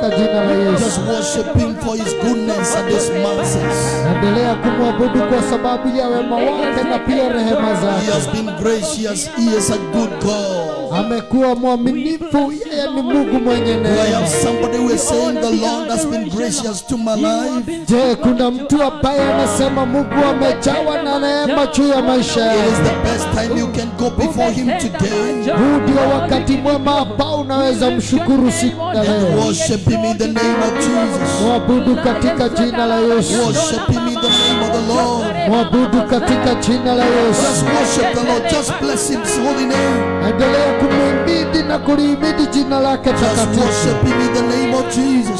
katika jina la Yesu. Just worship Him for His goodness and His mercies. Endelea kumwabudu kwa sababu ya wema wake na pia rehema He has been gracious. He is a good God. Amekuwa mwaminifu, yeye ni Mungu mwenye Do I have somebody who is saying the Lord has been gracious to my life? Je, kuna mtu ambaye anasema Mungu amejawa na neema juu ya maisha It is the best time you can go before Him today. Huu ndio wakati mwema ambao unaweza mshukuru siku ya leo. Worship Him in the name of Jesus. Mwabudu katika jina la Yesu. Worship Him in the name of the Lord. Mwabudu katika jina la Just worship the Lord. Just bless His holy name. Endelea kumhimidi na kulihimidi jina lake takatifu.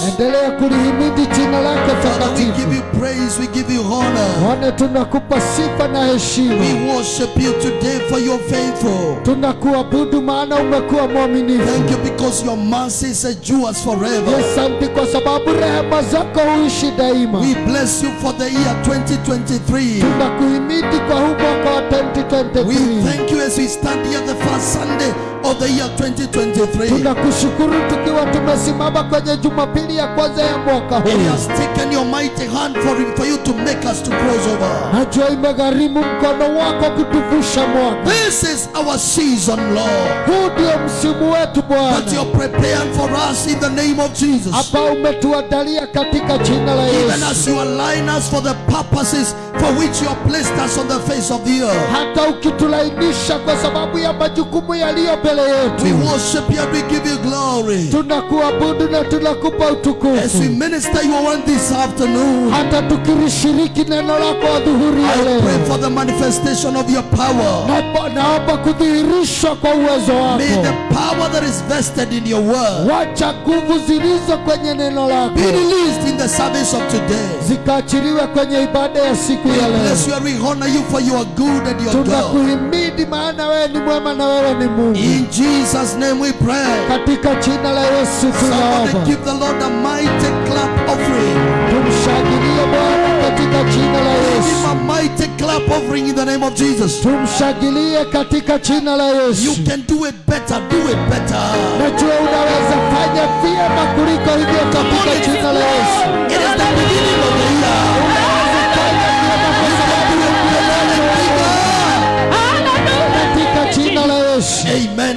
endelea kulihimidi jina lake Father, we give takatifu you praise, we give you honor. Bwana tunakupa sifa na heshima We worship you today for you're faithful. tunakuabudu maana umekuwa mwaminifu Thank you because your mercies endures forever. asante kwa sababu rehema zako huishi daima We bless you for the year 2023. tunakuhimidi kwa huu mwaka wa We 2023 thank you as we stand here the first Sunday of the year 2023. tunakushukuru tukiwa tumesimama kwenye jumapili ya kwanza ya mwaka It has taken your mighty hand for, for you to make us to cross over. najua imegharimu mkono wako kutuvusha mwaka This is our season, Lord. huu ndio msimu wetu That you're preparing for us in the name of Jesus. ambao umetuandalia katika jina la Even as you align us for the purposes for which you have placed us on the face of the earth. hata ukitulainisha kwa sababu ya majukumu yaliyo mbele yetu. We worship you and we give you glory. tunakuabudu na tunakupa utukufu. As we minister your word this afternoon, hata tukirishiriki neno lako adhuhuri ya leo. I pray for the manifestation of your power. Na- naomba kudhihirishwa kwa uwezo wako. May the power that is vested in your word wacha nguvu zilizo kwenye neno lako be released in the service of today. zikaachiliwe kwenye ibada ya siku ya leo bless you and we honor you for you are good and you are God. tunakuhimidi maana wewe ni mwema na wewe ni mungu In Jesus' name we pray. katika jina la yesu tunaomba give the Lord a mighty clap offering. tumshangilie bwana katika jina la Give him a mighty clap offering in the name of Jesus. tumshangilie katika jina la You can do it better. Do it better. najua unaweza fanya vyema kuliko hivyo katika jina la yesu It is the beginning of the year.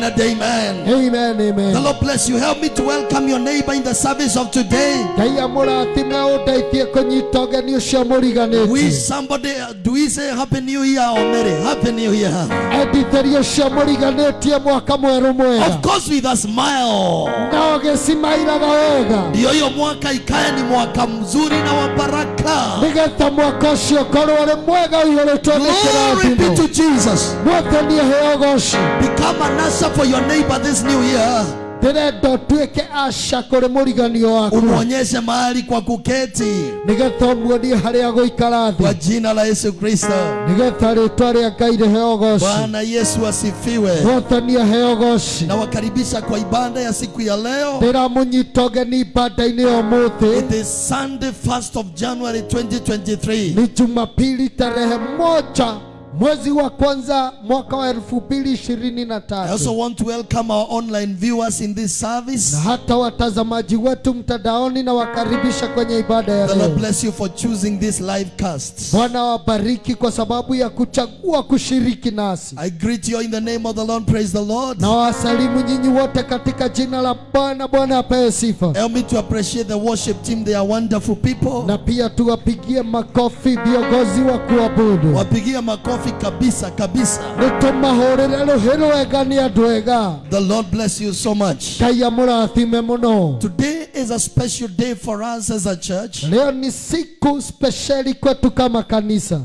Amen and amen. amen The Lord bless you. Help me to welcome your neighbor in the service of today. Wish somebody, do we say Happy New Year or Merry? Happy New Year. Of course, with a smile. Ndio hiyo mwaka ikae ni mwaka mzuri na wa baraka. nĩgetha mwaka ũcio ũkorwo ũrĩ mwega ũihũrĩtwo nĩ Glory be kĩrathimo to Jesus. mwathani aheo goci Become an answer for your neighbor this new year. ndĩrenda ũtuĩke aca kũrĩ mũriganio waku Umwonyeshe mahali kwa kuketi nĩgetha ũmuonie harĩa gũikara kwa thĩ jina la Yesu Kristo. nĩgetha rĩtwa rĩa ngai rĩheo goci Bwana Yesu asifiwe. mwathani aheo goci Nawakaribisha kwa ibada ya siku ya leo. ndĩramũnyita ũgeni ibada-inĩ ya ũmũthĩ It is Sunday 1st of January 2023. ni jumapili tarehe moja mwezi wa kwanza mwaka wa 2023. I also want to welcome our online viewers in this service. Na hata watazamaji wetu mtandaoni na wakaribisha kwenye ibada ya The Lord bless you for choosing this live cast. bwana wabariki kwa sababu ya kuchagua kushiriki nasi I greet you in the name of the Lord. Praise the Lord. na wasalimu nyinyi wote katika jina la bwana bwana apewe sifa Help me to appreciate the worship team. They are wonderful people. na pia tuwapigie makofi viongozi wa kuabudu Wapigie makofi kabisa kabisa. nĩtũmahũrĩre rũhĩ rwega nĩ andũ ega The Lord bless you so much. ngai amurathime muno Today is a special day for us as a church. leo ni siku spesheli kwetu kama kanisa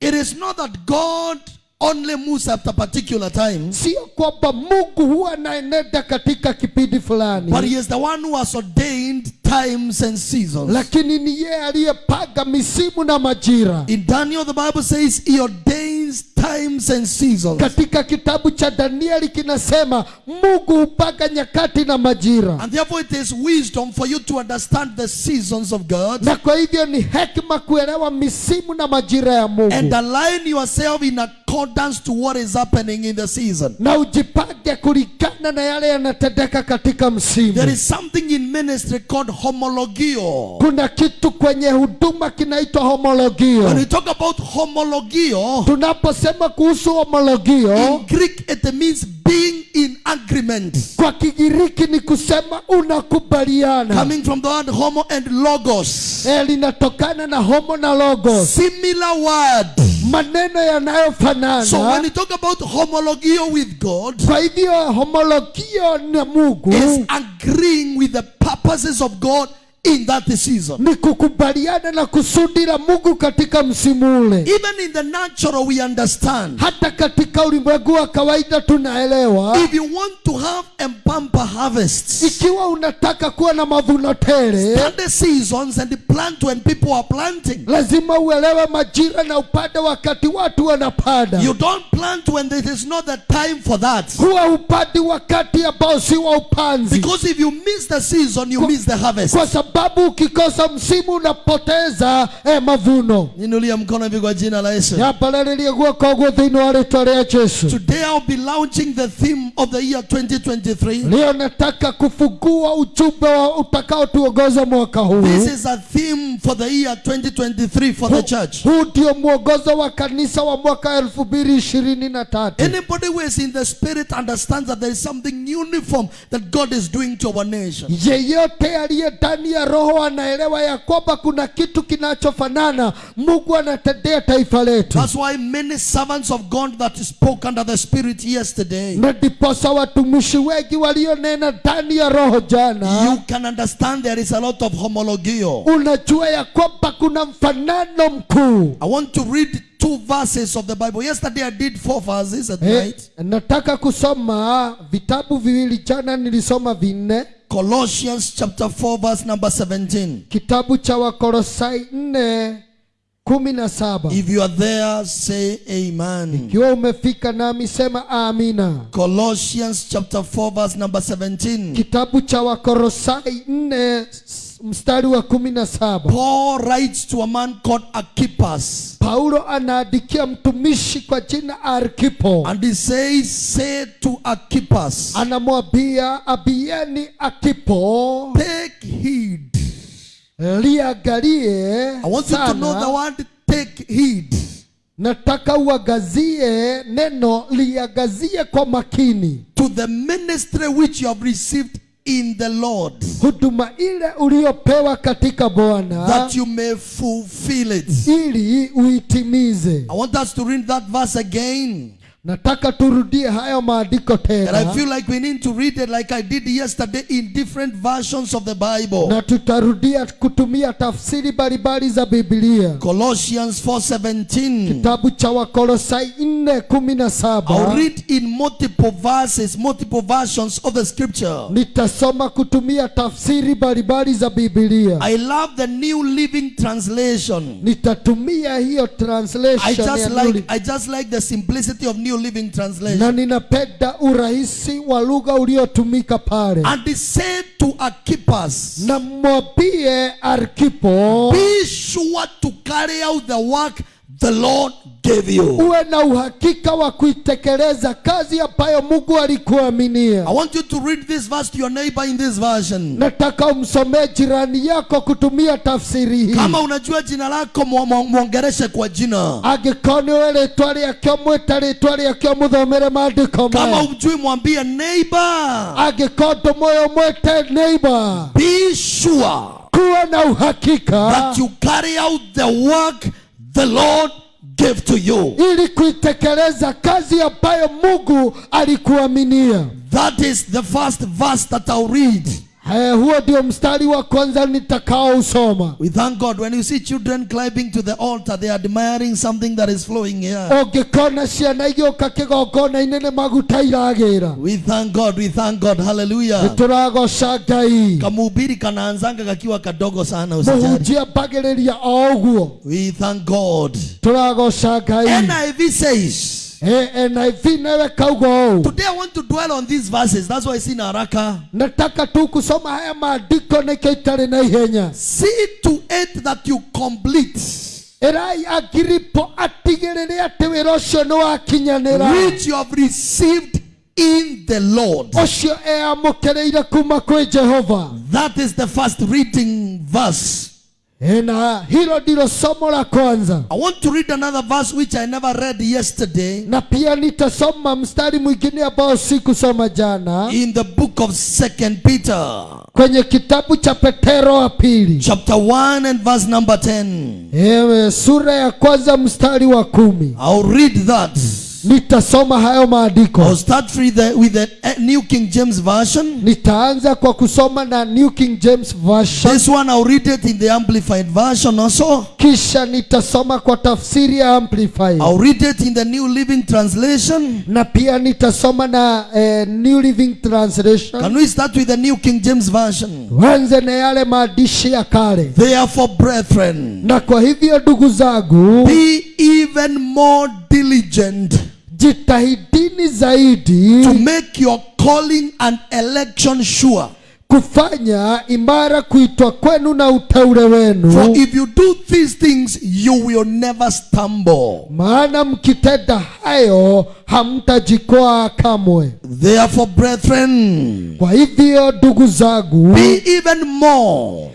It is not that God only moves at a particular time, sio kwamba mungu huwa anaenenda katika kipindi but He is the one who has ordained times and seasons. lakini ni yeye aliyepanga misimu na majira In Daniel, the Bible says He ordains times and seasons. katika kitabu cha danieli kinasema mungu hupanga nyakati na majira And therefore, it is wisdom for you to understand the seasons of God na kwa hivyo ni hekima kuelewa misimu na majira ya and align yourself in accordance to what is happening in the season. na ujipange kulingana na yale yanatendeka katika msimu There is something in ministry called homologio. kuna kitu kwenye huduma kinaitwa homologio. When we talk about homologio, tunaposema kuhusu homologio in Greek it means being in agreement. kwa kigiriki ni kusema unakubaliana Coming from the word homo and logos. Eh, linatokana na homo na logos Similar word. Maneno yanayofanana. So when you talk about homologio with God, kwa hivyo homologio na mungu is agreeing with the purposes of God in that season. ni kukubaliana na kusudi la mungu katika msimu ule Even in the natural, we understand. hata katika ulimwengu wa kawaida tunaelewa If you want to have a bumper harvest, ikiwa unataka kuwa na mavuno tele the seasons and plant when people are planting. lazima uelewe majira na upande wakati watu wanapanda You don't plant when there is not the time for that. huwa upandi wakati ambao si wa upanzi Because if you miss the season, you miss the harvest. kwa sababu ukikosa msimu unapoteza eh, mavuno Ninulia mkono hivi kwa jina la Yesu. nyambararirie guoko guo thĩinĩ wa rĩtwa rĩa jesu Today I'll be launching the theme of the year 2023. leo nataka kufungua ujumbe wa utakaotuongoza mwaka huu This is a theme for the year 2023 for the church. huu ndio mwongozo wa kanisa wa mwaka elfu mbili ishirini na tatu Anybody who is in the spirit understands that there is something uniform that God is doing to our nation. yeyote aliye ndani ya roho anaelewa ya kwamba kuna kitu kinachofanana mungu anatendea taifa letu That's why many servants of God that spoke under the spirit yesterday, na ndiposa watumishi wengi walionena ndani ya roho jana you can understand there is a lot of homologio. unajua ya kwamba kuna mfanano mkuu I want to read two verses of the Bible. Yesterday I did four verses at hey, night. nataka kusoma vitabu viwili jana nilisoma vinne Colossians chapter 4 verse number 17. kitabu cha wakolosai nne kumi na saba If you are there, say amen. ikiwa umefika nami sema amina Colossians chapter 4 verse number 17. kitabu cha wakolosai nne s- mstari wa kumi na saba Paul writes to a man called Archippus. paulo anaandikia mtumishi kwa jina arkipo And he says, Say to Archippus, anamwambia abieni akipo take heed. liangalie I want you to know the word take heed. nataka uagazie neno liagazie kwa makini To the ministry which you have received in the Lord, huduma ile uliopewa katika bwana that you may fulfill it. ili uitimize I want us to read that verse again. Nataka turudie hayo maandiko tena And I feel like we need to read it like I did yesterday in different versions of the Bible. na tutarudia kutumia tafsiri mbalimbali za biblia Colossians 4:17. kitabu cha wakolosai nne kumi na I'll read in multiple verses, multiple versions of the scripture. nitasoma kutumia tafsiri mbalimbali za biblia I love the New Living Translation. nitatumia hiyo translation I just like I just like the simplicity of New Living na Translation. ninapenda urahisi wa lugha uliotumika pale And he said to Archippus, na mwambie arkipo Be sure to carry out the work the Lord gave you. uwe na uhakika wa kuitekeleza kazi ambayo mungu alikuaminia I want you to read this verse to your neighbor in this version. nataka umsomee jirani yako kutumia tafsiri hii Kama unajua jina lako mwongereshe kwa jina. angĩkorwo rĩtwa rĩakĩo mwĩta rĩtwa rĩakĩo mũthomere maandĩko Kama umjui mwambie neighbor, angĩkorwo ndũmũyũ mwĩte neighbor be sure kuwa na uhakika that you carry out the work the Lord gave to you. ili kuitekeleza kazi ambayo mungu alikuaminia That is the first verse that I'll read. Eh, huo ndio mstari wa kwanza nitakaousoma We thank God when you see children climbing to the altar, they are admiring something that is flowing here. ũngĩkona ciana igĩũka kĩgongona-inĩ nĩ maguta iragĩra We thank God, we thank God, hallelujah. nĩtũragoca ngai Kamubiri kanaanzanga kakiwa kadogo sana usijali. mũhunjia mbagĩrĩria o ũguo We thank God. tũragoca ngai NIV says, Eh, kauga ũũ Today I want to dwell on these verses. That's why I see Naraka. nataka tu kusoma haya maandiko nikio itarĩ na ihenya See to it that you complete erai agiripo atigĩrĩre atĩ wĩra ũcio nĩ wakinyanĩra which you have received in the Lord. ũcio eamũkĩrĩire kuma kwĩ jehova That is the first reading verse. Eh, na hilo ndilo somo la kwanza. I want to read another verse which I never read yesterday. Na pia nitasoma mstari mwingine ambao sikusoma jana. In the book of Second Peter, kwenye kitabu cha petero wa pili. Chapter 1 and verse number 10. Ewe, sura ya kwanza mstari wa kumi. I'll read that. Nitasoma hayo I'll start with the, with the uh, New King James Version. nitaanza kwa kusoma na new king james version This one I'll read it in the Amplified Version also. kisha nitasoma kwa tafsiri ya Amplified. I'll read it in the New Living Translation. na pia nitasoma na eh, new living translation Can we start with the New King James Version? wanze na yale maandishi ya kale Therefore, brethren, na kwa hivyo ndugu zangu be even more diligent jitahidini zaidi to make your calling and election sure. kufanya imara kuitwa kwenu na uteule For wenu if you do these things, you will never stumble. maana mkitenda hayo hamtajikwaa kamwe Therefore, brethren, kwa hivyo ndugu zangu be even more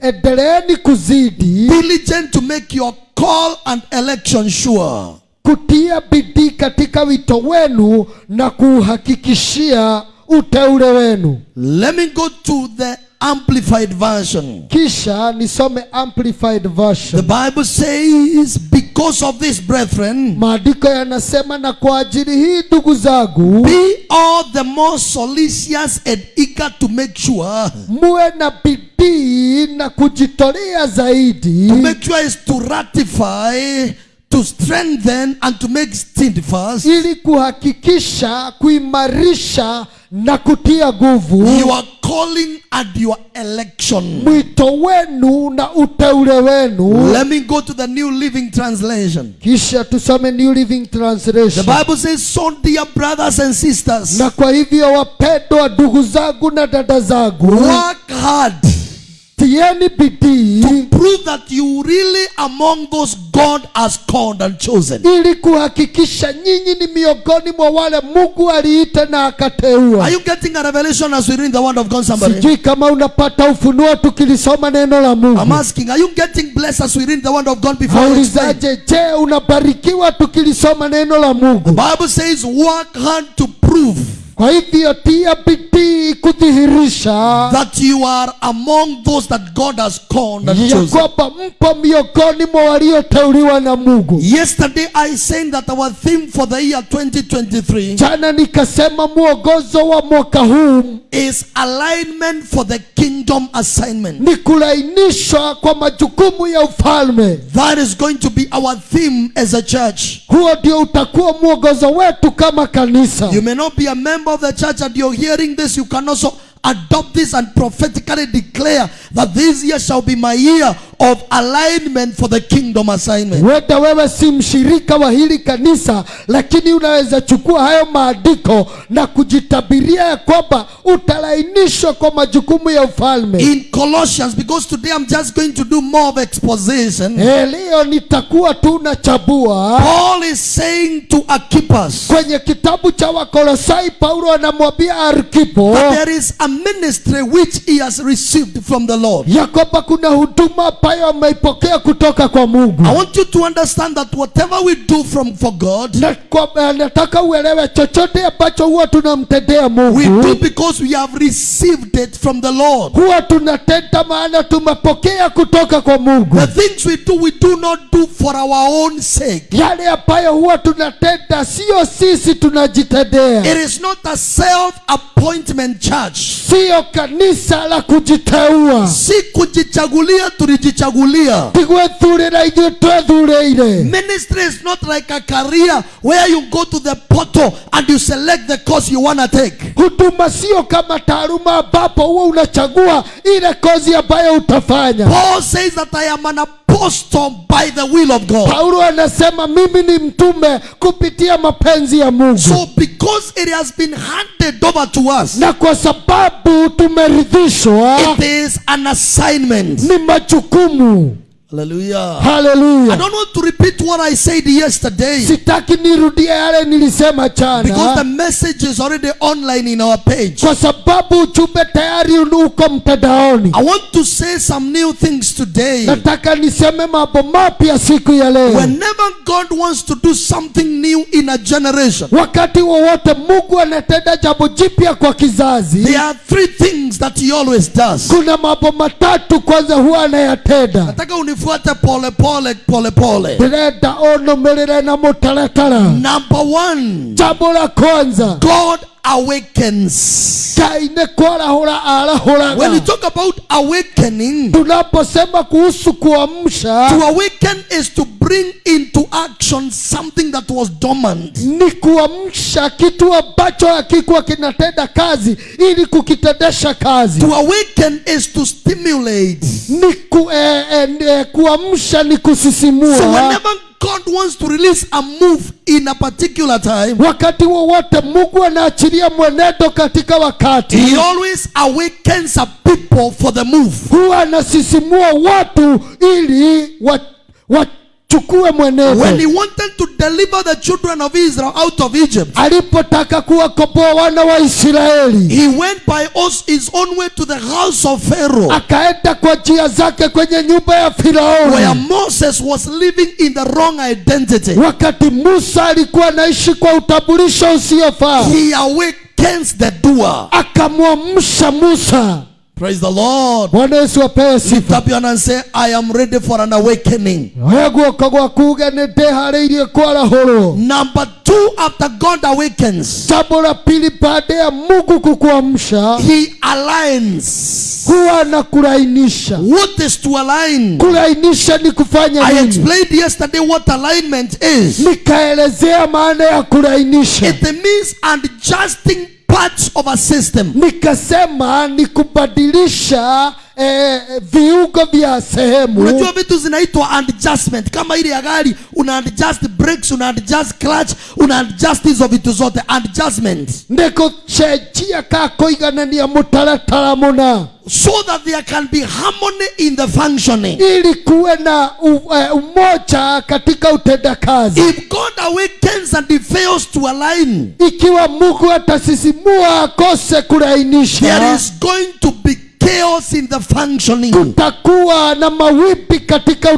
endeleeni kuzidi diligent to make your call and election sure. Kutia bidii katika wito wenu na kuuhakikishia uteule wenu Let me go to the Amplified Version. kisha nisome amplified version The Bible says, Because of this, brethren, maandiko yanasema na kwa ajili hii ndugu zangu be all the more solicitous and eager to make sure. muwe na bidii na kujitolea zaidi To make sure is to ratify, to strengthen, and to make steadfast ili kuhakikisha kuimarisha na kutia nguvu your calling and your election. mwito wenu na uteule wenu Let me go to the New Living Translation. kisha tusome new living translation The Bible says, So, dear brothers and sisters, na kwa hivyo wapendwa ndugu zangu na dada zangu work hard tieni bidii prove that you really among those God has called and chosen. ili kuhakikisha nyinyi ni miongoni mwa wale mungu aliita na Are you getting a revelation as we read the word of God, somebody? sijui kama unapata ufunuo tukilisoma neno la I'm asking, are you getting blessed as we read the word of God before aulizaje je unabarikiwa tukilisoma neno la mungu? Bible says, work hard to prove kwa hivyo tia bidii kudhihirisha that you are among those that God has called and chosen. kwamba mpo miongoni mwa walioteuliwa na mungu Yesterday I said that our theme for the year 2023 jana nikasema mwongozo wa mwaka huu is alignment for the kingdom assignment. ni kulainishwa kwa majukumu ya ufalme That is going to be our theme as a church. huo ndio utakuwa mwongozo wetu kama kanisa You may not be a member of the church and you're hearing this, you can also adopt this and prophetically declare that this year shall be my year of alignment for the kingdom assignment. wenda wewe si mshirika wa hili kanisa lakini unaweza chukua hayo maandiko na kujitabiria ya kwamba utalainishwa kwa majukumu ya ufalme In Colossians, because today I'm just going to do more of exposition, Eh, leo nitakuwa tu nachabua Paul is saying to Archippus kwenye kitabu cha wakolosai paulo anamwambia arkipo that there is a ministry which he has received from the Lord. ya kwamba kuna huduma ambayo ameipokea kutoka kwa mungu I want you to understand that whatever we do from for God, kwa, nataka uelewe chochote ambacho huwa tunamtendea mungu we do because we have received it from the Lord. huwa tunatenda maana tumepokea kutoka kwa mungu The things we do, we do not do for our own sake. yale ambayo huwa tunatenda sio sisi tunajitendea It is not a self appointment church. sio kanisa la kujiteua Si kujichagulia tulijichagulia. Tigwethurira ithuĩ twethureire Ministry is not like a career where you go to the portal and you select the course you want to take. huduma sio kama taaluma ambapo huwa unachagua ile kozi ambayo utafanya Paul says that I am an apostle by the will of God. paulo anasema mimi ni mtume kupitia mapenzi ya mungu So because it has been handed over to us, na kwa sababu tumeridhishwa it is an assignment. ni majukumu Hallelujah. I don't want to repeat what I said yesterday sitaki nirudie yale nilisema because the message is already online in our page. kwa sababu ujumbe tayari uko mtandaoni I want to say some new things today. nataka niseme mambo mapya siku ya leo Whenever God wants to do something new in a generation, wakati wowote mungu anatenda jambo jipya kwa kizazi there are three things that He always does. kuna mambo matatu kwanza huwa anayatenda Nataka unifuate pole pole pole pole. Ndĩrenda ũnũmĩrĩre na mũtaratara number one. Jambo la kwanza. God awakens. Ngai kwarahura when we talk about awakening tunaposema kuhusu kuamsha to awaken is to bring into action something that was dormant. ni kuamsha kitu ambacho hakikuwa kinatenda kazi ili kukitendesha kazi. To awaken is to stimulate. Ni ku, eh, eh, eh, kuamsha ni so kusisimua whenever god wants to release a move in a particular time. Wakati wowote mungu anaachilia mwenendo katika wakati. He always awakens a people for the move. Huwa anasisimua watu ili wa- wachukue when he wanted to deliver the children of israel out of egypt alipotaka kuwakomboa wana wa israeli. he went by us his own way to the house of pharaoh akaenda kwa njia zake kwenye nyumba ya where moses was living in the wrong identity. Wakati musa alikuwa anaishi kwa utambulisho usiofaa he awakens the doer. akamwamsha musa praise the lord. Bwana yesu apewe lift up your hand and say i am ready for an awakening. Oya guoko gwaku uge nĩ ndĩharĩirie kwarahũrwo number two after god awakens jambo la pili baada ya mungu kukuamsha he aligns. huwa what is to align? Kulainisha ni kufanya i explained yesterday what alignment is. Nikaelezea maana ya kulainisha. It means adjusting parts of a system. Nikasema ni kubadilisha eh, viungo vya sehemu. Unajua vitu zinaitwa adjustment. Kama ile ya gari una adjust brakes una adjust clutch una adjust hizo vitu zote. Adjustment. Ndikucenjia ka kuiganania mutaratara muna so that there can be harmony in the functioning. Ili kuwe na eh, umoja katika utendakazi if god awakens and he fails to align ikiwa mungu atasisimua akose there is going to chaos in the functioning. Kutakuwa na mawipi katika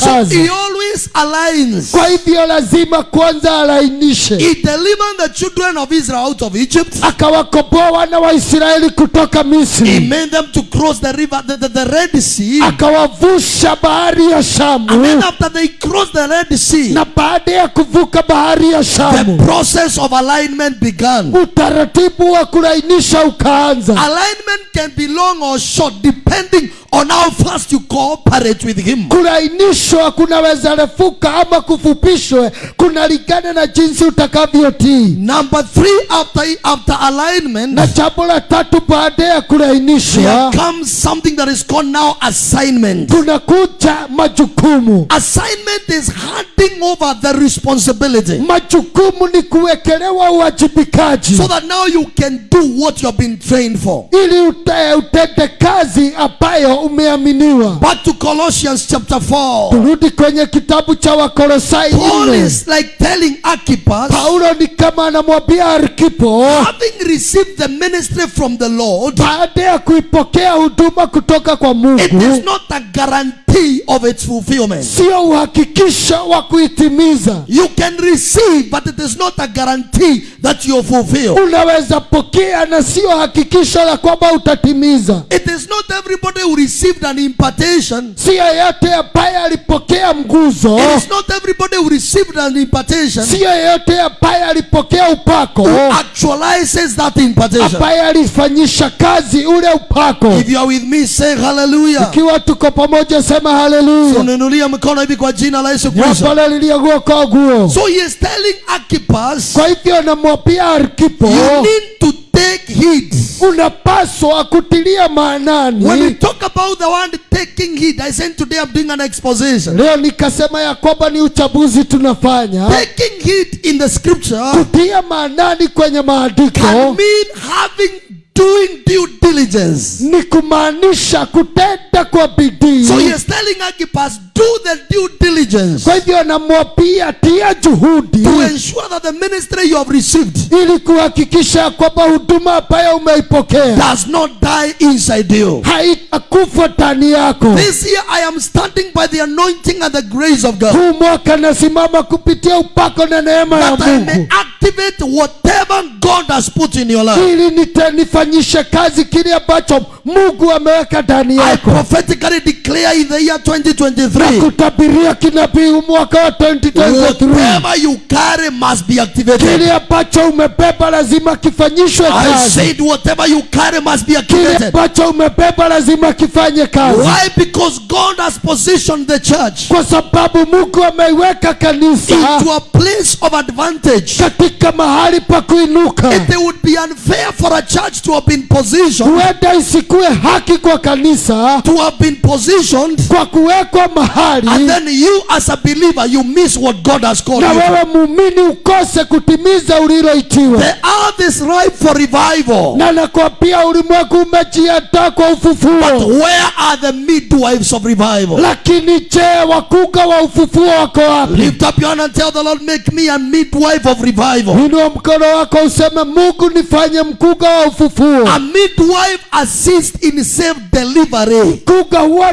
so he always aligns. Kwa hivyo lazima kwanza alainishe. He delivered the children of israel out of egypt. Akawakomboa wana wa israeli kutoka misri. He made them to cross the river the, the, the red sea. Akawavusha bahari ya shamu. And then after they crossed the red sea na baada ya kuvuka bahari ya shamu the process of alignment began. utaratibu wa kulainisha ukaanza. Alignment can be long or short depending on how fast you cooperate with him. Kulainishwa kunaweza refuka ama kufupishwe kunalingana na jinsi utakavyotii number three after after alignment na jambo la tatu baada ya there kulainishwa comes something that is called now assignment. kunakuja majukumu. Assignment is handing over the responsibility. Majukumu ni kuwekelewa uwajibikaji. So that now you can do what you have been trained for. Ili ute, utende kazi ambayo umeaminiwa. Back to colossians chapter 4 turudi kwenye kitabu cha wakolosai paul is like telling archippus paulo ni kama anamwambia arkipo having received the ministry from the lord baada ya kuipokea huduma kutoka kwa mungu it is not a guarantee of its fulfillment. Sio uhakikisho wa kuitimiza. You can receive but it is not a guarantee that you fulfill. Unaweza pokea na sio hakikisho la kwamba utatimiza. It is not everybody who received an impartation. Sio yeyote ambaye alipokea mguzo. It is not everybody who received an impartation sio yeyote ambaye alipokea upako. who actualizes that impartation. Ambaye alifanyisha kazi ule upako. If you are with me say hallelujah. Ikiwa tuko pamoja sema haleluya unanulia mkono hivi kwa jina la yesu kristo. Guoko guo so he is telling archippus kwa hivyo anamwambia arkipo you need to take heed. unapaswa kutilia when we talk about the word taking heed i said today i'm doing an exposition. Leo nikasema ya kwamba ni uchabuzi tunafanya. Taking heed in the scripture kutia maanani kwenye maandiko can mean having doing due diligence. Ni kumaanisha kutenda kwa bidii. So he is telling archippus do the due diligence kwa hivyo anamwambia tia juhudi. to ensure that the ministry you have received ili kuhakikisha kwamba huduma ambayo umeipokea does not die inside you. haitakufa ndani yako. This year i am standing by the anointing and the grace of god. Huu mwaka nasimama kupitia upako na neema ya that i may activate whatever God has put in your life. ili nita- nifanyishe kazi kile ambacho mungu ameweka ndani I yako prophetically declare in the year na 2023 kutabiria kinabii mwaka wa 2023 whatever you carry must be activated. kile ambacho umebeba lazima kifanyishwe I said whatever you carry must be kile activated. ambacho umebeba lazima kifanye kazi Why? Because God has positioned the church kwa sababu mungu ameiweka kanisa into a place of advantage. katika mahali pa kuinuka It would be unfair for a church to have been positioned huenda isikuwe haki kwa kanisa to have been positioned kwa kuwekwa mahali and then you as a believer you miss what God has called na wewe muumini ukose kutimiza uliloitiwa The earth is ripe for revival. na nakwambia ulimwengu umejiandaa kwa But where are the midwives of revival? lakini je wakunga wa ufufuo wako wapi Lift up your hand and tell the Lord, make me a midwife of revival. inua mkono wako useme mungu nifanye mkunga wa ufufuo A midwife assists in safe delivery mkunga huwa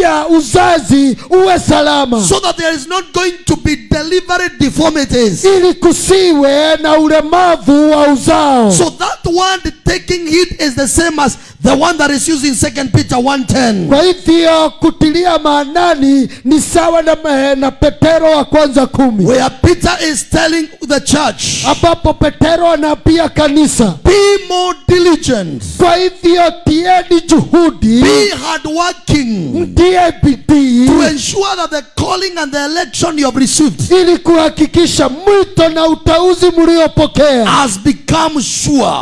anasaidia uzazi uwe salama. So that there is not going to be deliberate deformities. ili kusiwe na ulemavu wa uzao. So that word taking heed is the same as the one that is used in 2 Peter 1.10. kwa hivyo kutilia maanani ni sawa na, na petero wa kwanza kumi. Where Peter is telling the church, ambapo petero anaambia kanisa. Be more diligent, kwa hivyo tieni juhudi. Be hard hardworking mtie bidii to ensure that the calling and the election you have received ili kuhakikisha mwito na utauzi mliopokea has become sure.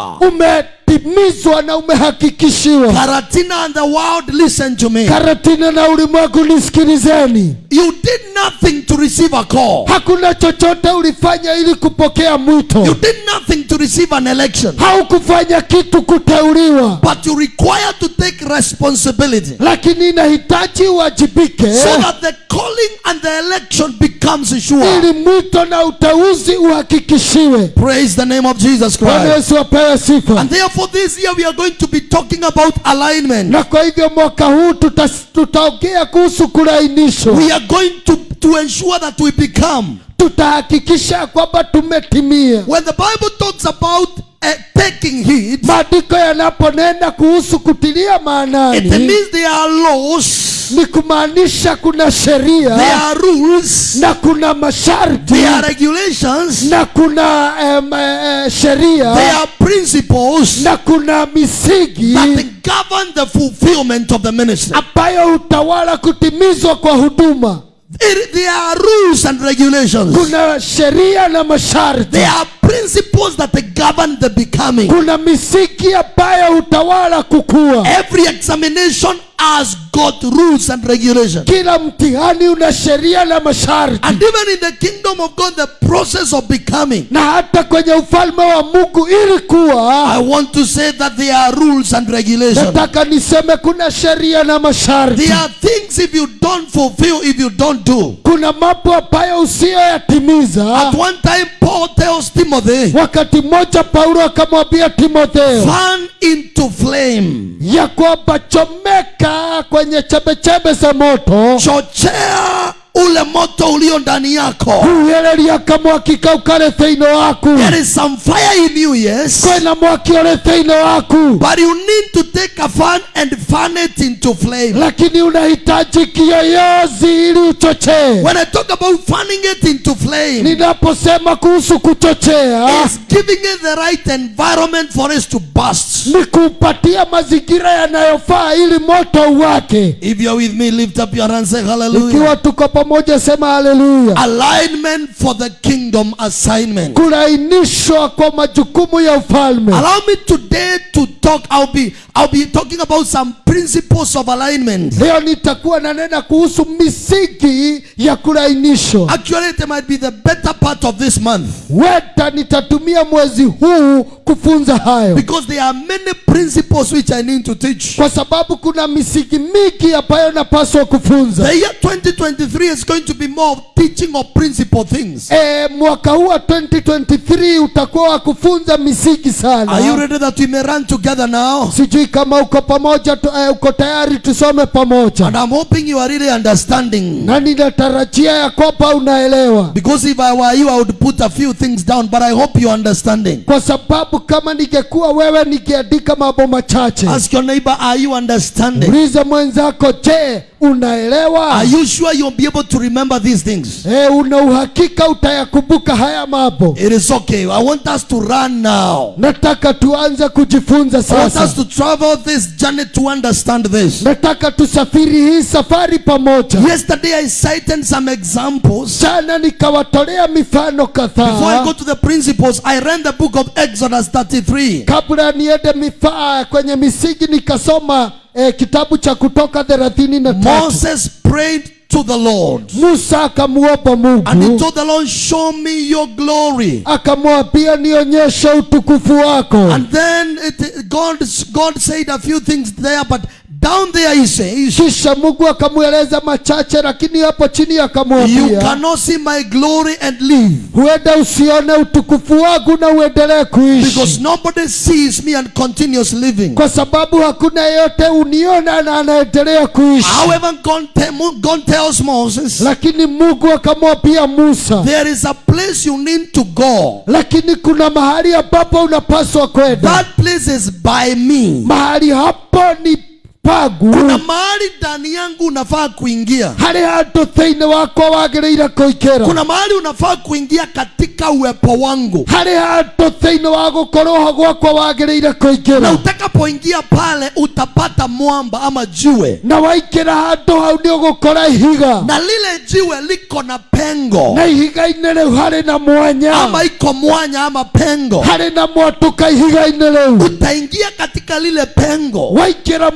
Umetimizwa na umehakikishiwa Karatina and the world, listen to me. karatina na ulimwengu nisikilizeni You did nothing to receive a call. hakuna chochote ulifanya ili kupokea You mwito did nothing to receive an election. haukufanya kitu kuteuliwa But you require to take responsibility lakini inahitaji uwajibike so that the calling and the election becomes sure. ili mwito na uteuzi uhakikishiwe Praise the name of Jesus Christ. yesu apewe sifa And therefore, this year we are going to be talking about alignment. na kwa hivyo mwaka huu tuta- tutaongea kuhusu kulainishwa We are going to, to ensure that we become. Tutahakikisha kwamba tumetimia When the Bible talks about uh, taking heed, maandiko yanaponena kuhusu kutilia it maanani means there are laws, ni kumaanisha kuna there sheria are rules, na kuna masharti there are regulations, na kuna um, uh, sheria there are principles na kuna misingi that govern the fulfillment of the ministry. ambayo utawala kutimizwa kwa huduma It- there are rules and regulations. kuna sheria na masharti There are principles that govern the becoming. kuna misingi ambayo utawala kukua Every examination has got rules and regulations. kila mtihani una sheria na masharti And even in the kingdom of God, the process of becoming, na hata kwenye ufalme wa mungu ili kuwa I want to say that there are rules and regulations. nataka niseme kuna sheria na masharti There are things if you don't fulfill, if you don't do. kuna mambo ambayo usiyoyatimiza At one time, Paul tells Timothy, wakati mmoja paulo akamwambia timotheo fan into flame, ya kwamba chomeka kwenye chembechembe za moto. Chochea ule moto ulio ndani yako. kuheleria kamwaki kau kari thĩinĩ waku There is some fire in you, yes, kwĩna mwaki ũrĩ thĩinĩ waku but you need to take a fan and fan it into flame. lakini unahitaji kiyoyozi ili uchochee When I talk about fanning it into flame, ninaposema kuhusu kuchochea is giving it the right environment for us to burst. ni kupatia mazingira yanayofaa ili moto uwake If you are with me, lift up your hands and say hallelujah. ikiwa tuko pamoja sema haleluya Alignment for the kingdom assignment. kulainishwa kwa majukumu ya ufalme Allow me today to talk. I'll be I'll be talking about some principles of alignment. leo nitakuwa nanena kuhusu misingi ya kulainishwa Actually, it might be the better part of this month weta nitatumia mwezi huu kufunza hayo because there are many principles which I need to teach. kwa sababu kuna misingi mingi ambayo napaswa kufunza The year 2023 is going to be more of teaching of principal things. Eh, mwaka huu wa 2023 utakuwa wa kufunza misingi Are you ready that we may run together now? sijui kama uko pamoja tu, eh, uko tayari tusome pamoja And I'm hoping you are really understanding. na ninatarajia ya kwamba unaelewa Because if I were you, I would put a few things down, but I hope you are understanding. kwa sababu kama ningekuwa wewe ningeandika mambo machache Ask your neighbor, are you understanding? mwenzako je unaelewa Are you sure you'll be able to remember these things? Eh, una uhakika utayakumbuka haya mambo It is okay. I want us to run now. nataka tuanze kujifunza I want us to travel this journey to understand this. nataka tusafiri hii safari pamoja Yesterday I cited some examples. jana nikawatolea mifano Before I go to the principles, I read the book of Exodus 33. kabla niende mifaa kwenye misingi nikasoma eh, kitabu cha kutoka thelathini na tatu Moses prayed to the Lord. musa And he told the Lord, Show me your glory. akamwambia nionyeshe utukufu wako And then it, God, God said a few things there, but down there he says, kisha mungu akamweleza machache lakini hapo chini You akamwambia cannot see my glory and live. huenda usione utukufu wangu na uendelee kuishi Because nobody sees me and continues living. kwa sababu hakuna yeyote uniona na anaendelea kuishi However, God, te- God tells Moses, lakini mungu akamwambia musa There is a place you need to go. lakini kuna mahali ambapo unapaswa kwenda That place is by me. mahali hapo ni pagu Kuna mahali ndani yangu unafaa kuingia. harĩ handũ thĩinĩ wakwa wagĩrĩire koikera Kuna mahali unafaa kuingia katika uwepo wangu. harĩ handũ thĩinĩ wa koroha ho gwakwa wagĩrĩire Na kũingĩra utakapoingia pale utapata mwamba ama jiwe. na waikira handũ hau ũgũkora ihiga Na lile jiwe liko na pengo. na ihiga inele harĩ na mwanya Ama iko mwanya ama pengo. harĩ na mwatũka ihiga inele Utaingia katika lile pengo. waingĩra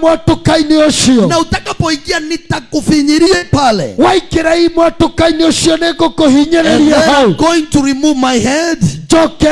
mwatũka-inĩ ũcio Na utakapoingia nitakufinyiria pale. waingĩra i mwatũka-inĩ ũcio nĩ ngũkũhinyĩrĩria hau going to remove my head. njoke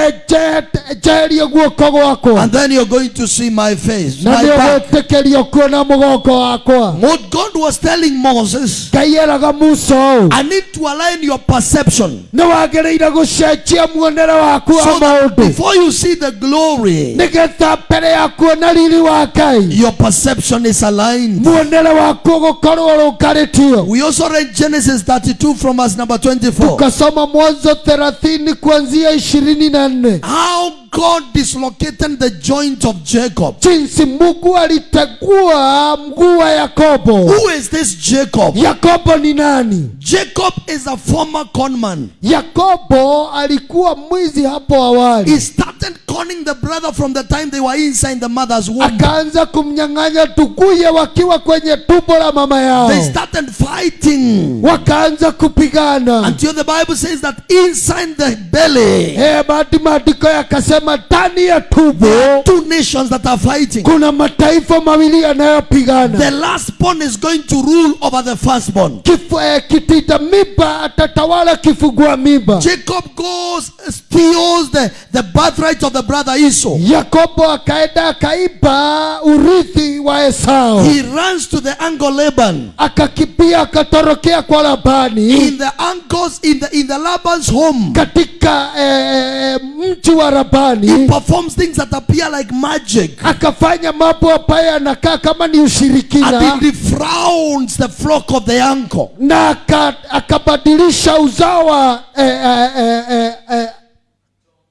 njeherie guoko gwakwa And then you're going to see my face. na nĩ ũgwĩtĩkĩrio kuona mũgongo wakwa What God was telling Moses, ngai eraga musa ũũ I need to align your perception. nĩ wagĩrĩire gũcenjia muonere waku wa maũndũ before you see the glory, nĩgetha mbere ya kuona riri wa ngai your perception is aligned. muonere waku ũgũkorwo ũrũngarĩtio We also read Genesis 32 from verse number 24. tukasoma mwanzo thelathini kuanzia ishirini na nne How God dislocated the joint of Jacob. jinsi mungu alitegua mguu wa yakobo Who is this Jacob? yakobo ni nani Jacob is a former conman. yakobo alikuwa mwizi hapo awali He started conning the brother from the time they were inside the mother's womb. akaanza kumnyang'anya tukuye wakiwa kwenye tumbo la mama yao They started fighting wakaanza kupigana until the Bible says that inside the belly, Eh, maandiko yakasema ndani ya tubo two nations that are fighting. kuna mataifa mawili yanayopigana The last born is going to rule over the firstborn. Kifu, eh, kitita mimba atatawala kifugua mimba Jacob goes, steals the, the birthright of the brother Esau. yakobo akaenda akaiba urithi wa esau He runs to the uncle Laban. akakipia akatorokea kwa labani In the uncle's, in the in the Laban's home, katika eh, eh, mji wa he performs things that appear like magic. akafanya mambo ambayo yanakaa kama ni And ushirikina he defrauds the flock of the uncle. na akabadilisha uzawa eh, eh, eh, eh, eh,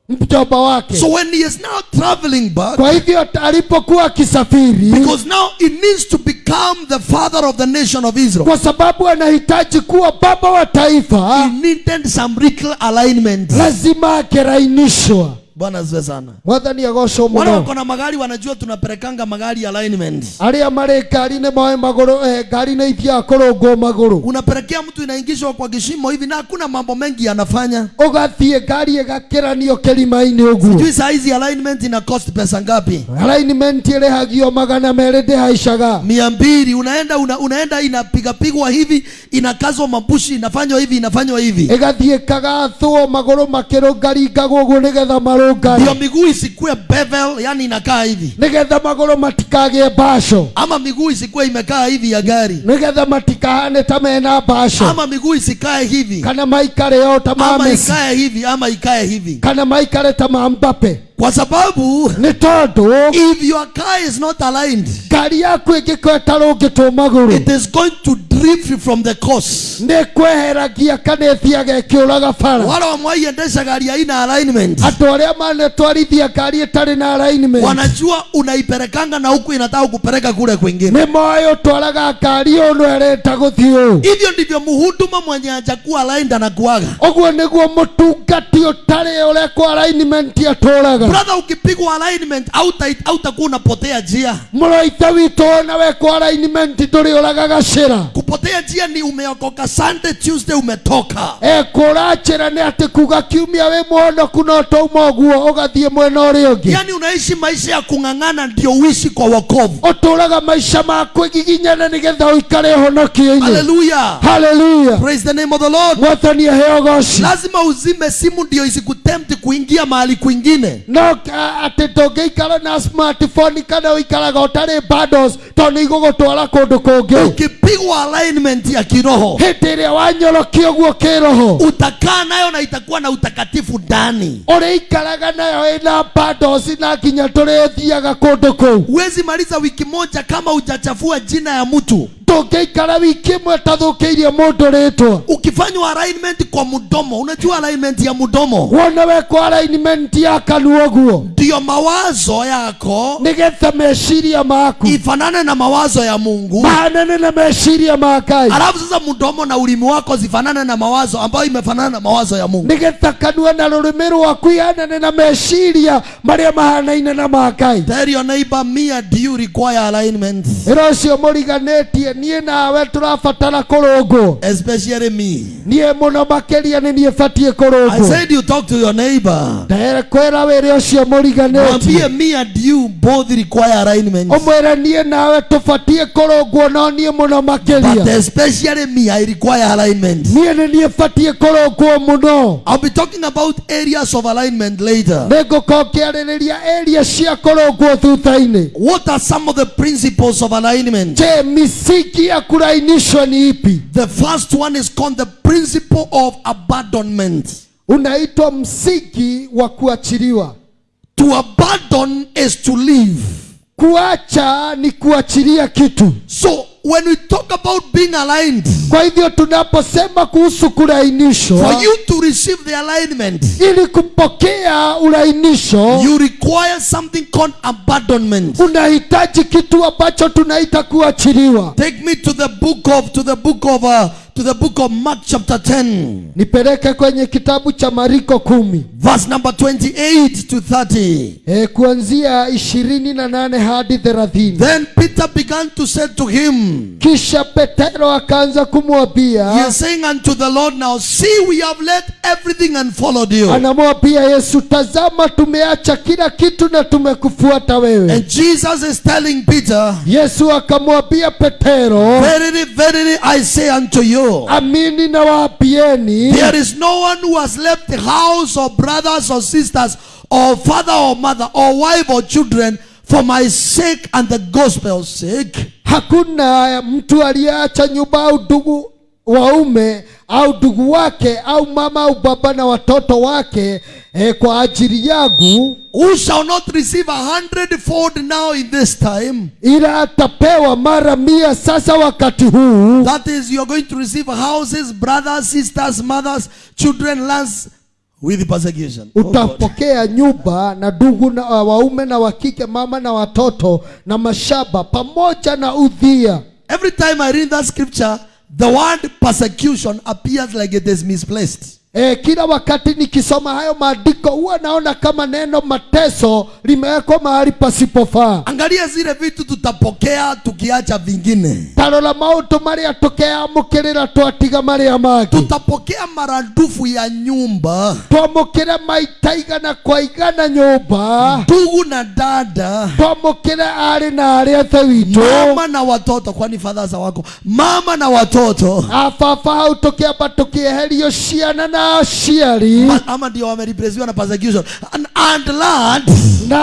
mjomba wake So when he is now traveling back, kwa hivyo alipokuwa akisafiri because now he needs to become the father of the nation of Israel, kwa sababu anahitaji kuwa baba wa taifa he needed some alignment. lazima akerainishwa Bwana ziwe sana. mwathani agocwo Wale mũno wako na magari wanajua tunaperekanga magari alignment. Aria mare ngari-inĩ moe magũrũ eh, ngari nĩ ithiaga kũrũngwo magũrũ unaperekea mtu inaingishwa kwa kishimo hivi na hakuna mambo mengi anafanya ũgathiĩ ngari ĩgakĩranio kĩrima-inĩ ũguo Sijui saa hizi alignment ina cost pesa ngapi? alignment ĩrĩhagio magana merĩ ndĩhaicaga mia mbili unaenda una, unaenda inapigapigwa hivi inakazwa mabushi inafanywa hivi inafanywa hivi ĩgathiĩ kagathwo magũrũ makĩrũngaringagwo ũguo nĩgetha marũnge ndio miguu isikue bevel yani inakaa hivi. Nigetha magũrũ matikagĩe mbaco. Ama miguu isikuwe imekaa hivi ya gari. Nigetha matikahane ta mena mbaco. Ama miguu isikae hivi. Kana maikare o ta ma ama Messi. ikae hivi ama ikae hivi. Kana maikare ta ma Mbappe kwa sababu ni tondũ if your car is not aligned ngari yaku ĩngĩkorwo ĩtarũngĩtwo magũrũ it is going to drift from the course. nĩ kweheragia kana ĩthiaga ĩkĩũraga bara. Wale wamwaiendesha gari haina alignment. Andũ arĩa manatwarithia ngari ĩtarĩ na alignment wanajua unaiperekanga na huku inataka kupeleka kule kwingine. nĩ moyo ũtwaraga ngari ũũ no ũũ. Hivyo ndivyo muhuduma mwenye ajakuwa aligned anakuaga. Ũguo nĩguo mũtungati ũtarĩ ũrekwo alignment atũraga brother ukipigwa alignment auta hautakuwa unapotea njia. Mũraitha witũ ona wekwo alignment ndũrĩ uragaga gacĩra kupotea njia ni umeokoka sunday tuesday umetoka. E kurachira ni ati kuga kiumia we mwono kuna tauma ũguo ugathie mwena ũrĩa ungi yani unaishi maisha ya kung'ang'ana ndio uishi kwa wokovu. Ũtũraga maica ma kwĩgiginyana nĩgetha ũikare ũhonokio-inĩ haleluya haleluya praise the name of the lord. Mwathani aheo goci lazima uzime simu ndio isikutempt kuingia mahali kwingine. No ati ndũngĩikara na smartphone kana ũikaraga ũtarĩ bundles tondũ igũgũtwara kũndũ kũngĩ. Ukipigwa alignment ya kiroho hĩndĩ ĩrĩa wanyorokio guo kĩroho utakaa nayo na itakuwa na utakatifu ndani. ũrĩikaraga nayo ĩna bundles na nginya tũrĩthiaga kũndũ kũu. Huwezi maliza wiki moja kama ujachafua jina ya mtu. Ndũngĩikara wiki ĩmwe tathũkĩirie mũndũ rĩtwa ukifanywa alignment kwa mdomo unajua alignment ya mdomo mudomo. Wekwo alignment ya kanua guo ndiyo mawazo yako nigetha meciria maku. ifanane na mawazo ya mungu. Maanane na meciria ma ngai alafu sasa mudomo na ulimi wako zifanane na mawazo ambayo imefanana na mawazo ya mungu. Nigetha kanua na rurimi rwaku ihanane na meciria maria mahanaine na ma ngai tell your neighbor me and you require alignment. Ĩra ũcio mũriganĩtie niĩ nawe tũrabatara kũrũngwo. Especially me. Niĩ mũno makĩria nĩ niĩ batiĩ i said you talk to your neighbor. Kwĩra wĩre ũcio mũriganĩtie me and you both require alignment ũmwĩre niĩ nawe tũbatiĩ kũrũngwo no niĩ mũno but makĩria especially me i require alignment. Niĩ nĩ niĩ batiĩ kũrũngwo mũno. I'll be talking about areas of alignment later. Nĩ ngũkorwo area cia kũrũngwo thutha-inĩ. What are some of the principles of alignment? Je misingi ya kurainishwa ni ipi? The first one is called the principle of abandonment unaitwa msingi wa kuachiliwa. To abandon is to leave. Kuacha ni kuachilia kitu. So when we talk about being aligned kwa hivyo tunaposema kuhusu kulainishwa, for you to receive the alignment ili kupokea ulainisho you require something called abandonment. unahitaji kitu ambacho tunaita kuachiliwa. Take me to the book of to the book of uh, to the book of mark chapter 10 nipeleke kwenye kitabu cha mariko kumi. verse number 28 to 30 e, kuanzia ishirini na nane hadi thelathini. Then peter began to say to him kisha petero akaanza he is saying unto the lord now see we have left everything and followed you. anamwambia yesu tazama tumeacha kila kitu na tumekufuata wewe. And jesus is telling peter yesu akamwambia petero verily verily i say unto you amini na waapieni. There is no one who has left the house or brothers or sisters or father or mother or wife or children for my sake and the gospel's sake. Hakuna mtu aliyeacha nyumba au ndugu waume au ndugu wake au mama au baba na watoto wake eh, kwa ajili yangu who shall not receive a hundredfold now in this time. ila atapewa mara mia sasa wakati huu That is, you are going to receive houses, brothers, sisters, mothers, children, lands with persecution. Oh utapokea nyumba na ndugu na uh, waume na wakike mama na watoto na mashaba pamoja na udhia Every time I read that scripture, the word persecution appears like it is misplaced. E, kila wakati nikisoma hayo maandiko huwa naona kama neno mateso limewekwa mahali pasipofaa. Angalia zile vitu tutapokea tukiacha vingine. tarora maundu maria tukeamukirira twatiga maria mangi tutapokea maradufu ya nyumba. Twamukire maita igana kwa igana nyumba. Ndugu na dada. Twamukire ari na ari athe witu. Mama na watoto kwani fadhaza wako? Mama na watoto. Ababa hau tukiamba tukieherio ciana na Ma- ama ndio wamerepresiwa na persecution and, and land. na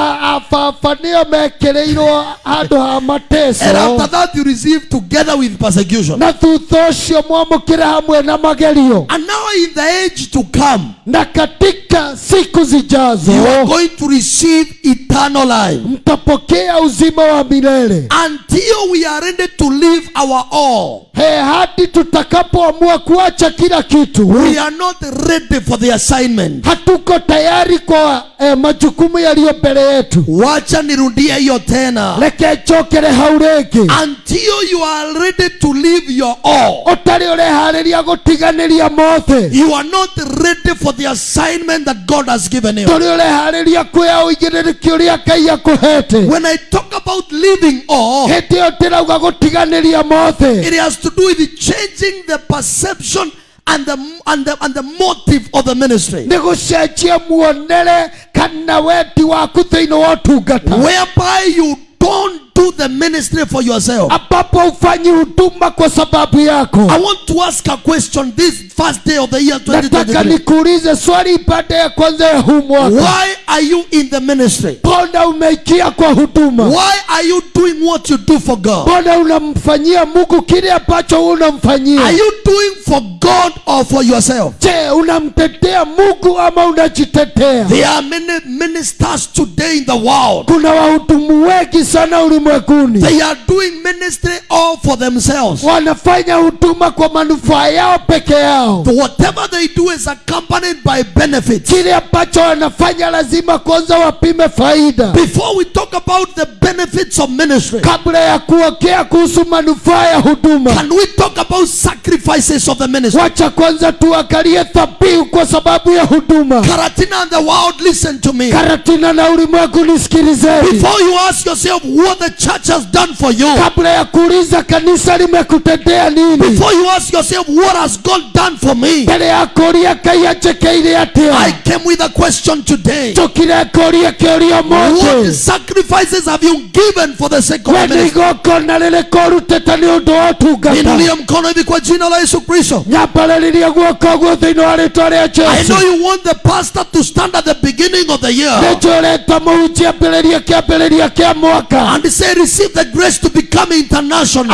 handũ ha And mateso. After that, you receive together with persecution. na thutha ũcio mwamũkĩre hamwe na magerio. And now, in the age to come, na katika siku zijazo you are going to receive eternal life. mtapokea uzima wa milele. Until we are ready to leave our all, he hadi tutakapoamua kuacha kila kitu. We are not ready for the assignment. hatuko tayari kwa eh, majukumu yaliyo mbele yetu Wacha nirudie hiyo tena. reke njokere hau rĩngĩ Until you are ready to leave your all, ũtarĩ ũreharĩria gũtiganĩria mothe you are not ready for the assignment that God has given you. tũrĩ ũreharĩria kwĩya ũigĩrĩrĩki ũrĩa ngai akũhete When I talk about leaving all, hĩndĩ ĩyo ndĩrauga gũtiganĩria mothe it has to do with changing the perception and the and the and the motive of the ministry. nĩ gũcenjia muonere kana wendi waku thĩinĩ wa ũtungata Whereby you don't do the ministry for yourself. ambapo ufanyi huduma kwa sababu yako I want to ask a question this first day of the year nataka 2023. nikuulize swali baada ya kwanza ya huu mwaka Why are you in the ministry? mbona umeikia kwa huduma Why are you doing what you do for God? mbona unamfanyia mungu kile ambacho Are unamfanyia you doing for God or for yourself? je unamtetea mungu ama unajitetea There are many ministers today in the world. kuna wahudumu wengi sana ulimwenguni They are doing ministry all for themselves. wanafanya huduma kwa manufaa yao peke yao Whatever they do is accompanied by benefits. kile ambacho wanafanya lazima kwanza wapime faida Before we talk about the benefits of ministry, kabla ya kuongea kuhusu manufaa ya huduma can we talk about sacrifices of the ministry? wacha kwanza tuangalie dhabihu kwa sababu ya huduma Karatina and the world, listen to me. karatina na ulimwengu nisikilizeni Before you ask yourself what the church has done for you, kabla ya kuuliza kanisa limekutendea nini? Before you ask yourself what has God done for me, mbele ya kuria ngai anjekeire I came with a question today. njokire kuria kiuria What sacrifices have you given for the sake of the nĩ ministry? igongona rĩrĩkũ nĩ ũndũ wa ũtungata Inulia mkono hivi kwa jina la Yesu Kristo. nyambarĩrĩria guoko guo thĩinĩ wa rĩtwa rĩa I know you want the pastor to stand at the beginning of the year. Nĩ njũrĩte mũhunjia ambĩrĩria kĩambĩrĩria kĩa mwaka. And say, say receive the grace to become international.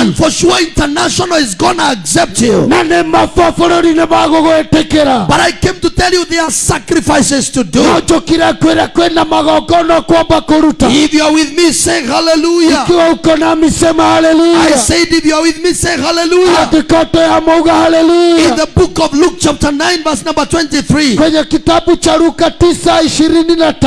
And for sure international is gonna accept you. Na ni mabururi ni magugwitikira but i came to tell you there are sacrifices to do. If you are with me say hallelujah. I said if you are with me say hallelujah. Ya mauga hallelujah. In the book of luke chapter 9 verse number 23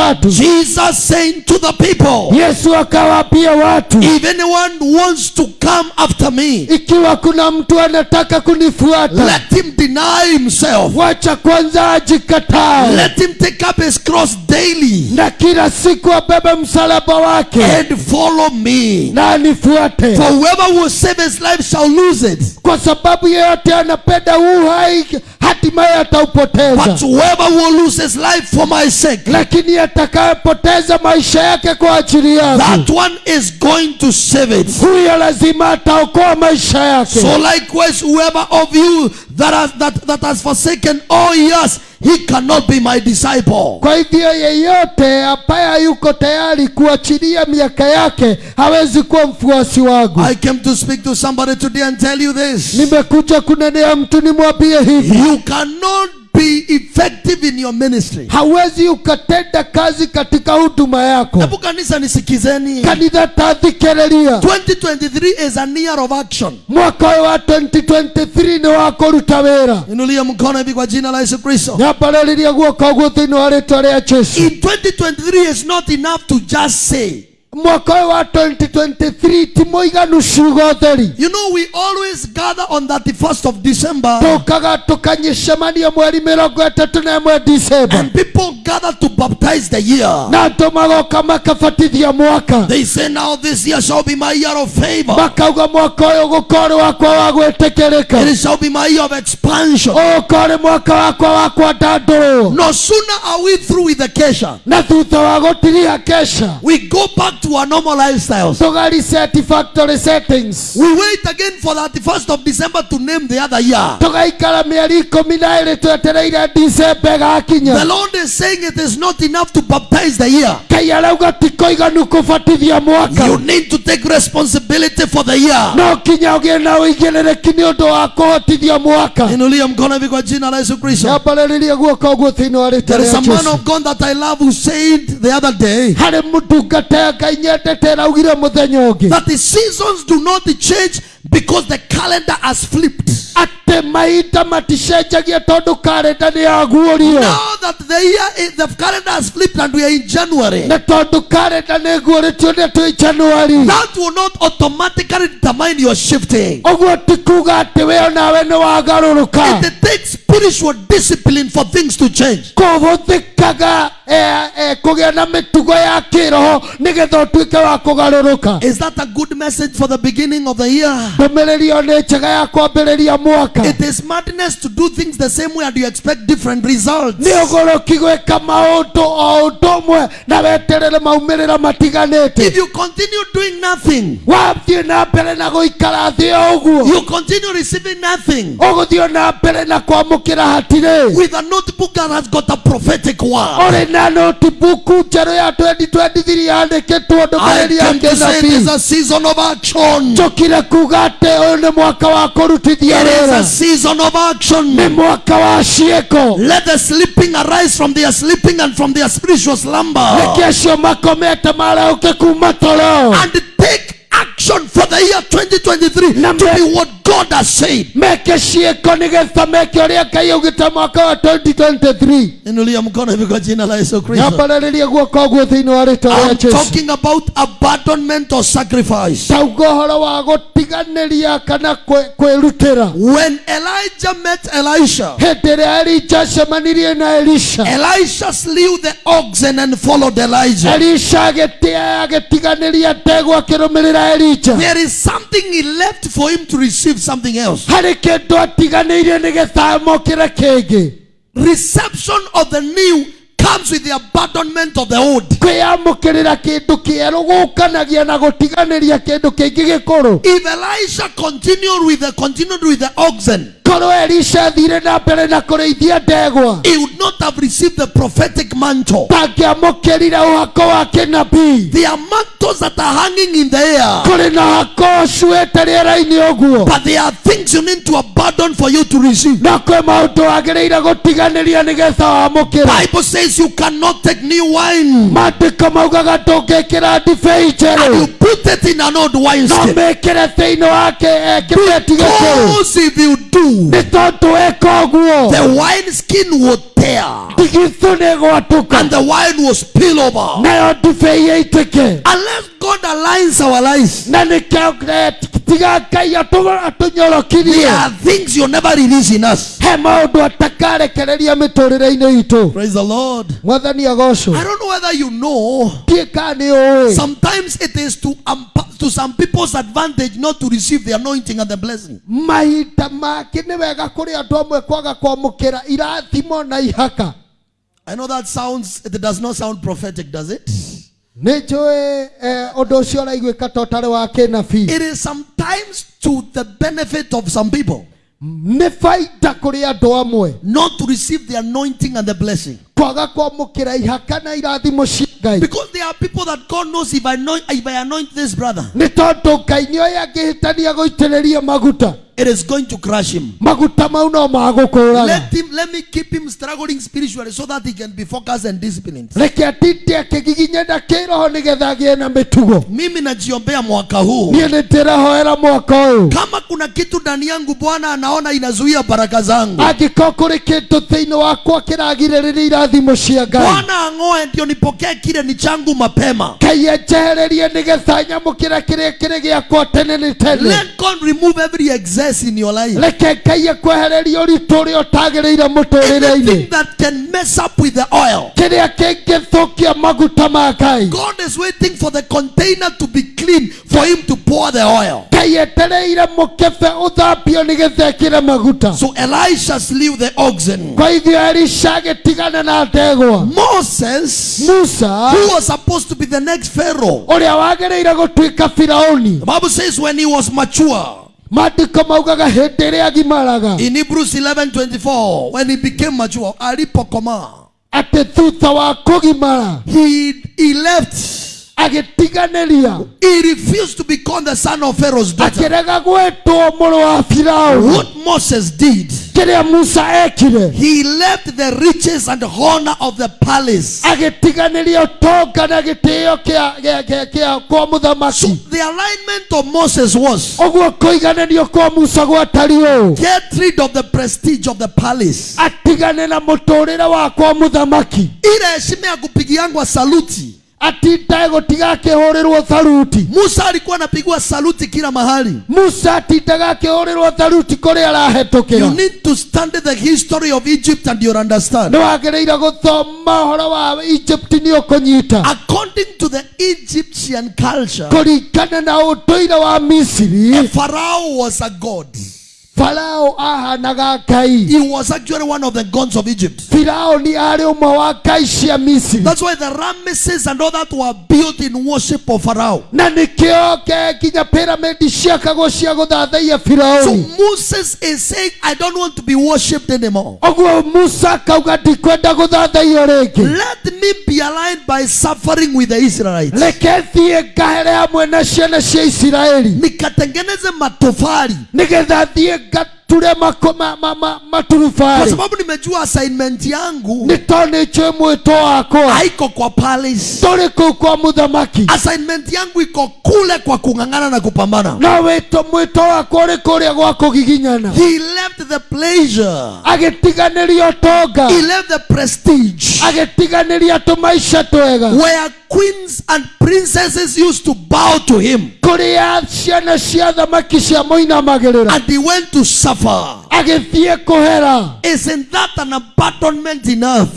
watu. Jesus saying to the people yesu akawaambia watu if anyone wants to come after me ikiwa kuna mtu anataka kunifuata let him deny himself. wacha kwanza ajikatae let him take up his cross daily na kila siku abebe msalaba wake and follow me. na nifuate for whoever will save his life shall lose it. Kwa sababu yeyote anapenda uhai hatimaye ataupoteza. But whoever will lose his life for my sake lakini atakayepoteza maisha yake kwa ajili yangu that one is going to save it. huyo lazima ataokoa maisha yake So likewise, whoever of you that has that, that has forsaken all years, he cannot be my disciple. kwa hivyo yeyote ambaye hayuko tayari kuachilia miaka yake hawezi kuwa mfuasi wangu I came to speak to somebody today and tell you this. nimekuja kunenea mtu nimwambie hivi You cannot be effective in your ministry. hawezi ukatenda kazi katika huduma yako Hebu kanisa nisikizeni. kanitha tathikĩrĩria 2023 is a year of action. mwaka ũyũ wa 2023 nĩ wa kũruta wĩra Inulia mkono hivi kwa jina la Yesu Kristo. nyambarĩrĩria guoko guo thĩinĩ wa rĩtwa rĩa jesu In 2023 is not enough to just say. Mwaka ũyũ wa 2023 ti mũiganu ciugo theri You know, we always gather on 31st of December tũkaga tũkanyicemania mweri mĩrongo ĩtatũ na ĩmwe december and people gather to baptize the year. na andũ magoka makabatithia mwaka They say, Now this year shall be my year of favor. makauga mwaka ũyũ gũkorĩ wakwa wa gwĩtĩkĩrĩka It shall be my year of expansion. ũkorĩ mwaka wakwa wa kwandandũrwo No sooner are we through with the kesha, na thutha wa gũtiria kesha we go back to our normal lifestyles. tũgariseti satisfactory settings We wait again for the 31st of December to name the other year. tũgaikara mĩeri ikũmi na ĩrĩ twetereire dicemba ĩgakinya The Lord is saying it is not enough to baptize the year. kai arauga ti kũiganu kũbatithia mwaka You need to take responsibility for the year. no nginya ũgĩe na ũigĩrĩrĩki nĩ ũndũ wa kũhotithia mwaka Inulia mkono hivi kwa jina la Yesu Kristo. nyambarĩrĩrie guoko ũguo thĩinĩ wa rĩtwa There is a man of God that I love who said the other day harĩ mũtungata ngai that the seasons do not change because the calendar has flipped. atĩ mahinda maticenjagia tondũ karenda nĩ yaguũrio Now that the year, is- the calendar has flipped and we are in January, na tondũ karenda nĩ ĩguũrĩtio nĩ twĩ januari that will not automatically determine your shifting. ũguo ti kuga we onawe wagarũrũka It takes spiritual discipline for things to change. na ya kĩroho nĩgetha ũtuĩke wa Is that a good message for the beginning of the year? Ndũmĩrĩri ĩyo nĩ njega ya kwambĩrĩria mwaka. It is madness to do things the same way and you expect different results. nĩ ũgũrũki gwĩka maũndũ o ũndũ ũmwe na weterere maumĩrĩra matiganĩte. If you continue doing nothing, wathiĩ na mbere na gũikara thĩ o ũguo. you continue receiving nothing. Ũgũthiĩ na mbere na kwamũkĩra hatirĩ with a notebook that has got a prophetic word. ũrĩ na notebook njerũ ya 2023 yandĩkĩtwo ndũmĩrĩri ya kĩnabii. njũkire kuga atĩ ũyũ nĩ mwaka wa kũrutithia It is a season of nĩ action. mwaka wa ciĩko Let the sleeping arise from their sleeping and from their spiritual slumber. reke acio makomete maraũke kuma toro And take action for the year 2023 to be what God has said. meke ciĩko nĩgetha meke ũrĩa ngai augĩte mwaka wa 2023 Inulia mkono hivi kwa jina la Yesu Kristo. nyambarĩrĩrie guoko ũguo thĩinĩ wa rĩtwa rĩa I'm jesu talking about abandonment or sacrifice. tauga ũhoro wa gũtiganĩria kana kwĩ- kwĩrutĩra When Elijah met Elisha, hĩndĩ ĩrĩa elija acemanirie na elisha Elisha slew the oxen and followed Elijah. elisha agĩtiganĩria ndegwa akĩrũmĩrĩra There is something he left for him to receive something else. harĩ kĩndũ atiganĩirie nĩgetha amũkĩre kĩngĩ Reception of the new comes with the abandonment of the old. kwĩyamũkĩrĩra kĩndũ kĩerũ gũkanagia na gũtiganĩria kĩndũ kĩngĩ gĩkũrũ If Elisha continued with the continued with the oxen, korwo elisha athire na mbere na kũrĩithia ndegwa. He would not have received the prophetic mantle. ndangĩamũkĩrire ũhako wa kĩnabii. There are mantles that are hanging in the air, kũrĩ na hako ũcuĩte rĩera-inĩ ũguo. But there are things you need to abandon for you to receive. na kwĩ maũndũ wagĩrĩire gũtiganĩria nĩgetha wamũkĩra Bible says you cannot take new wine. Maandĩko maugaga ndũngĩkĩra ndibei and njerũ you put it in an old wine na mĩkĩre thĩinĩ wa kĩ- kĩbeti Because if you do, nĩ tondũ weka ũguo the wineskin will tear and the wine will spill over. Unless God aligns our lives, there are things you never release in us. he atakarekereria Praise the Lord. mwathani agocwo I don't know whether you know. kaa ũĩ Sometimes it is to to some people's advantage not to receive the anointing and the blessing. mahinda make nĩ wega kũrĩ andũ amwe kwaga kwamũkĩra irathimo na ihaka I know that sounds. It does not sound prophetic, does it? nĩ njũĩ eh, ũndũ ũcio ũraiguĩka ta ũtarĩ wa It is sometimes to the benefit of some people nĩ baita kũrĩ andũ amwe not to receive the anointing and the blessing. kwaga kwamũkĩra ihaka na irathimo cia ngai Because there are people that God knows if I know, if I anoint this brother, nĩ tondũ ngai nĩ oĩ angĩhĩtania gũitĩrĩria maguta it is going to crush him. maguta mau no magũkũraga Let him let me keep him struggling spiritually so that he can be focused and disciplined. reke kĩroho nĩgetha agĩe na mĩtugo Mimi najiombea mwaka huu. niĩ nĩ ndĩrahoera mwaka ũyũ Kama kuna kitu ndani yangu Bwana anaona inazuia baraka zangu. angĩkorwo kũrĩ kĩndũ thĩinĩ wakwa kĩragirĩrĩria irathimo cia ngai Bwana ang'oe ndio nipokee kile ni changu mapema. ngai enjehererie nĩgetha nyamũkĩra kĩrĩa kĩrĩ gĩakwa tene nĩ tene Let God remove every excess possess in your life. reke ngai ekwehereria ũritũ ũrĩa ũtagĩrĩire mũtũrĩre-inĩ Anything that can mess up with the oil. kĩrĩa kĩngĩthũkia maguta ma ngai God is waiting for the container to be clean for him to pour the oil. ngai etereire mũkebe ũthambio nĩgetha ekĩre maguta So Elisha slew the oxen. kwa hivyo elisha agĩtigana na ndegwa Moses, musa who was supposed to be the next Pharaoh, ũrĩa wagĩrĩire gũtuĩka firaũni the Bible says when he was mature, maandĩko maugaga hĩndĩ ĩrĩa agimaraga in Hebrews 11 24, when he became mature, alipokomaa, atĩ thutha wa kũgimara he, he left. Agĩtiganĩria He refused to become the son of Pharaoh's daughter. akirega gwetwo mũrũ wa firaũni What Moses did, kiria musa ekire he left the riches and honor of the palace. agitiganiria utonga na gitio kia kwa muthamaki the alignment of Moses was uguo kũiganĩrio kwa musa gwatari ũũ get rid of the prestige of the palace. atigane na muturire wa kwa mũthamaki Ile heshima ya kupigiangwa saluti. Atindae gutiga akĩhũrĩrwo saluti Musa alikuwa anapigwa saluti kila mahali. musa atindaga akĩhũrĩrwo tharuti arahetukira You need to study the history of Egypt and you'll understand. nĩ wagĩrĩire gũthoma ũhoro wa egypt ni ũkũnyita According to the Egyptian culture, kuringana na utuire wa misiri Pharaoh was a god. Farao ahanaga ngai He was actually one of the gods of Egypt. farao ni ari umwe wa ngai cia misiri That's why the Ramesses and all that were built in worship of farao na nikio ke nginya piramidi ciakagwo cia gũthathaiya So Moses is saying, I don't want to be worshipped anymore. oguo musa kauga ndikwenda gũthathaio rĩngĩ Let me be aligned by suffering with the Israelites. reke thiĩ ngahere hamwe na ciana cia isiraeli Nikatengeneze matofali. nigetha thiĩ get mako- ma- ma- ma- Kwa sababu nimejua assignment yangu nitone tondũ wako haiko kwa palace. toriko kwa mũthamaki Assignment yangu iko kule kwa kung'ang'ana na kupambana. na weto mwĩto wako ũrĩ kũrĩa gwa kugiginyana He left the pleasure. agitiganiria utonga He left the prestige. agitiganiria tũmaica twega Where queens and princesses used to bow to him. kuria ciana cia thamaki cia moinamagirira And he went to suffer. Agĩthiĩ kuhera Isn't that an abandonment enough?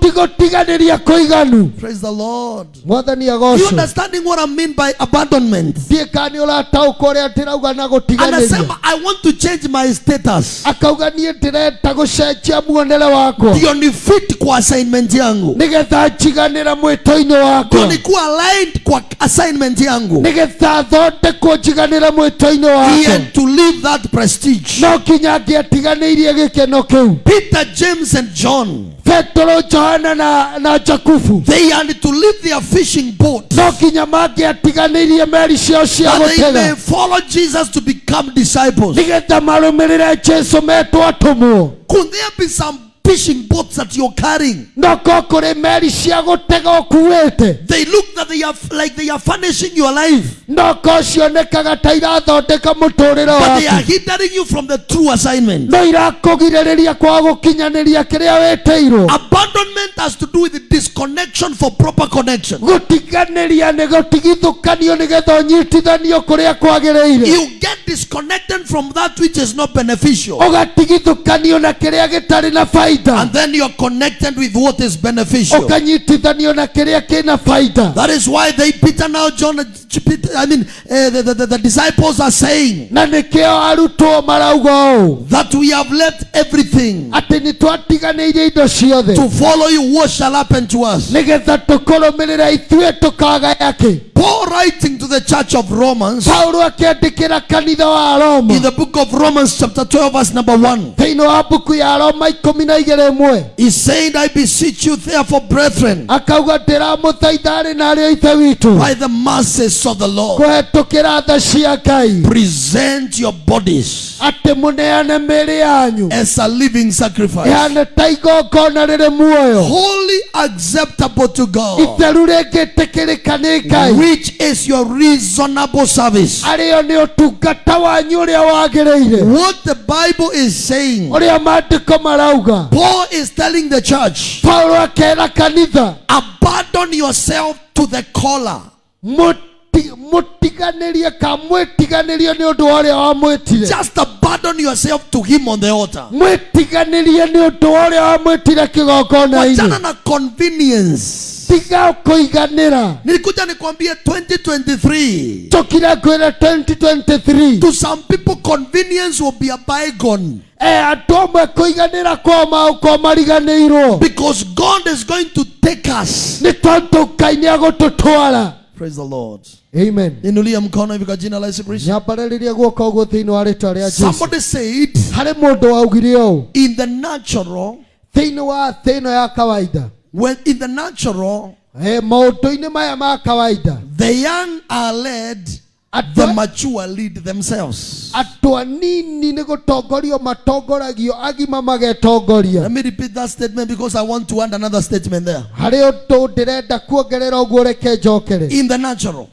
ti gũtiganĩria kũiganu Praise the Lord. mwathani You understanding what I mean by abandonment? thiĩ ka nĩ ũrataũka ũrĩa ndĩrauga na gũtiganĩria I want to change my status. akauga niĩ ndĩrenda gũcenjia muonere wakwa Ndio ni fit kwa assignment yangu. nigetha njiganĩre mwĩto-inĩ Ndio wakwa nikuwa aligned kwa assignment yangu. nigetha thondekwo mwĩto-inĩ wakwa to leave that prestige. no nginya angĩatiganĩirie gĩkeno kiu Peter, James, and John, petero johana na, na jakubu. they had to leave their fishing boat. No nginya mangĩatiganĩirie meri ciao cia may follow Jesus to become disciples. nigetha marũmĩrĩre jesu metwo atũmwo. Could there be some fishing boats that you're carrying? no meri cia gutega ũkuĩte They look that they are like they are furnishing your life, no cionekaga ta irathondeka mũtũũrĩre but they are hindering you from the true assignment. no irakũgirĩrĩria kwa gukinyaniria kiria wĩtĩirwo. Abandonment has to do with disconnection for proper connection. gũtiganĩria nĩ gũtigithũkanio nĩgetha ũnyitithanio kuria kwagireire You get disconnected from that which is not beneficial, ũgatigithũkanio na kiria gitari na baida and then you're connected with what is beneficial. ukanyitithanio na kiria kina faida That is why they, Peter now, John, I mean, uh, the, the, the, the disciples are saying na nikio arutwo marauga ũũ that we have left everything atĩ nĩ twatiganĩirie indo ciothe to follow you. What shall happen to us? nĩgetha tũkũrũmĩrĩra ithuĩ tũkagaya kĩ Paul writing to the church of Romans in the book of Romans, chapter 12, verse number 1. Thĩinĩ wa mbuku ya roma ikũmi na igĩrĩ ĩmwe He said, I beseech you, therefore, brethren, akauga ndĩramũthaitha arĩ na arĩ ithe witũ by the mercies of the Lord, kũhetũkĩra tha cia ngai present your bodies atĩ mũneane mĩĩrĩ yanyu. as a living sacrifice, ĩhane ta igongona rĩrĩ muoyo. Wholly acceptable to God, itheru rĩngĩtĩkĩrĩka nĩ ngai which is your reasonable service. arĩo nĩ ũtungata wanyu ũrĩa wagĩrĩire What the Bible is saying, ũrĩa maandĩko marauga Paul is telling the church, paulo akera kanitha. abandon yourself to the caller. Ti- mũtiganĩrie ni undu nĩ ũndũ wa ũrĩa wamwĩtire Just abandon yourself to Him on the altar. mwitiganirie ni undu wa ũrĩa wamwĩtire kĩgongona-inĩ Wachana na convenience. tiga kuiganira Nilikuja nikwambie 2023. tũkira kwĩra 2023 To some people, convenience will be a bygone. e amwe kũiganĩra kwa maũkorwo mariganĩirwo Because God is going to take us. ngai Praise the Lord. amen. Inulia mkono hivi kwa jina la Yesu Kristo. nyambarĩrĩria guoko ũguo thĩinĩ wa rĩtwa rĩa jesu. Somebody said, harĩ mũndũ waugire ũũ in the natural, thĩinĩ wa thĩ ĩno ya kawaida. when in the natural, Eh, maũndũ-inĩ maya ma kawaida. the young are led, the mature lead themselves. andũ anini nĩ gũtongorio matongoragio agima magetongoria Let me repeat that statement because I want to add another statement there. harĩ ũndũ ndĩrenda kuongerera ũguo reke njokere. In the natural,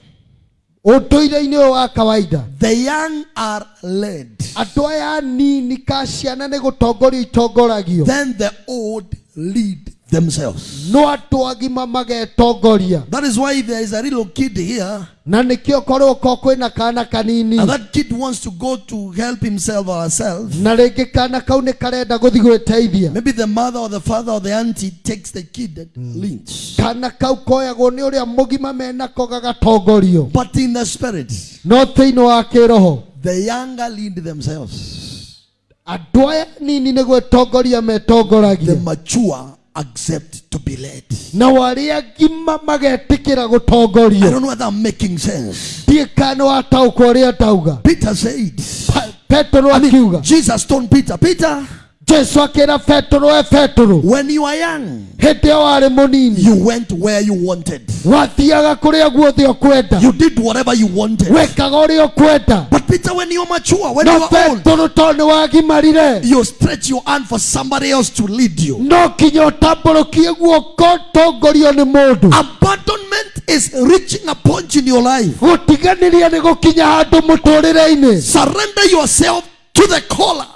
ũyũ wa kawaida. the young are led, andũ aya nini ka ciana nĩ gũtongorio itongoragio. Then the old lead themselves. no andå agima magetongoria That is why there is a little kid here, na nĩkĩo korwo ko kwĩna kana kanini. And that kid wants to go to help himself or herself, na kana kau nä karenda gũthiĩ gwĩteithia maybe the mother or the father or the auntie takes the kid and leads. kana kau koyagwo nĩ ũrĩa mũgima menako gagatongorio But in the spirit, no inä wa the younger lead themselves, andũ aya nini nä gwĩtongoria the metongoragia mature accept to be led. na ngima gutongorio. I don't know whether I'm making sense. Peter said, petero akiuga Jesus told Peter, Peter, jesu akira petero we petero when you are young, hindi ĩyo wari munini you went where you wanted. wathiaga kuria guothe ukwenda You did whatever you wanted. wekaga uria ukwenda But Peter, when you're mature, when you are old, petero tondũ nĩ wagimarire you stretch your hand for somebody else to lead you. no nginya ũtambũrũkie guoko tongorio nĩ mũndũ Abandonment is reaching a point in your life. gũtiganĩria nĩ gũkinya handũ mũtũrĩre-inĩ Surrender yourself to the caller.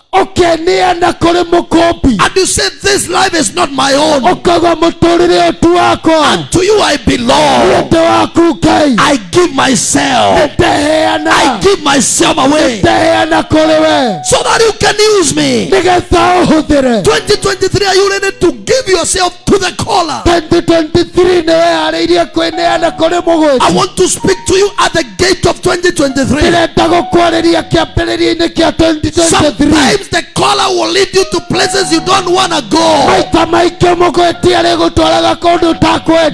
Mũkũmbi And you say, This life is not my own. ũkauga mũtũrĩre ũtu wakwa And to you I belong. nĩndĩ waku ngai I give myself. I give myself away ndeheana kũrĩ we so that you can use me. nĩgetha ũhũthĩre 2023, are you ready to give yourself to the caller? 2023 nĩ weharĩirie kwĩneana kũrĩ I want to speak to you at the gate of 2023. ndĩrenda gũkwarĩria kĩambĩrĩria-inĩ kĩa 2023 Sometimes the caller will lead you to places you don't want to go. maita maingĩ mũgwĩti arĩ gũtwaraga kũndũ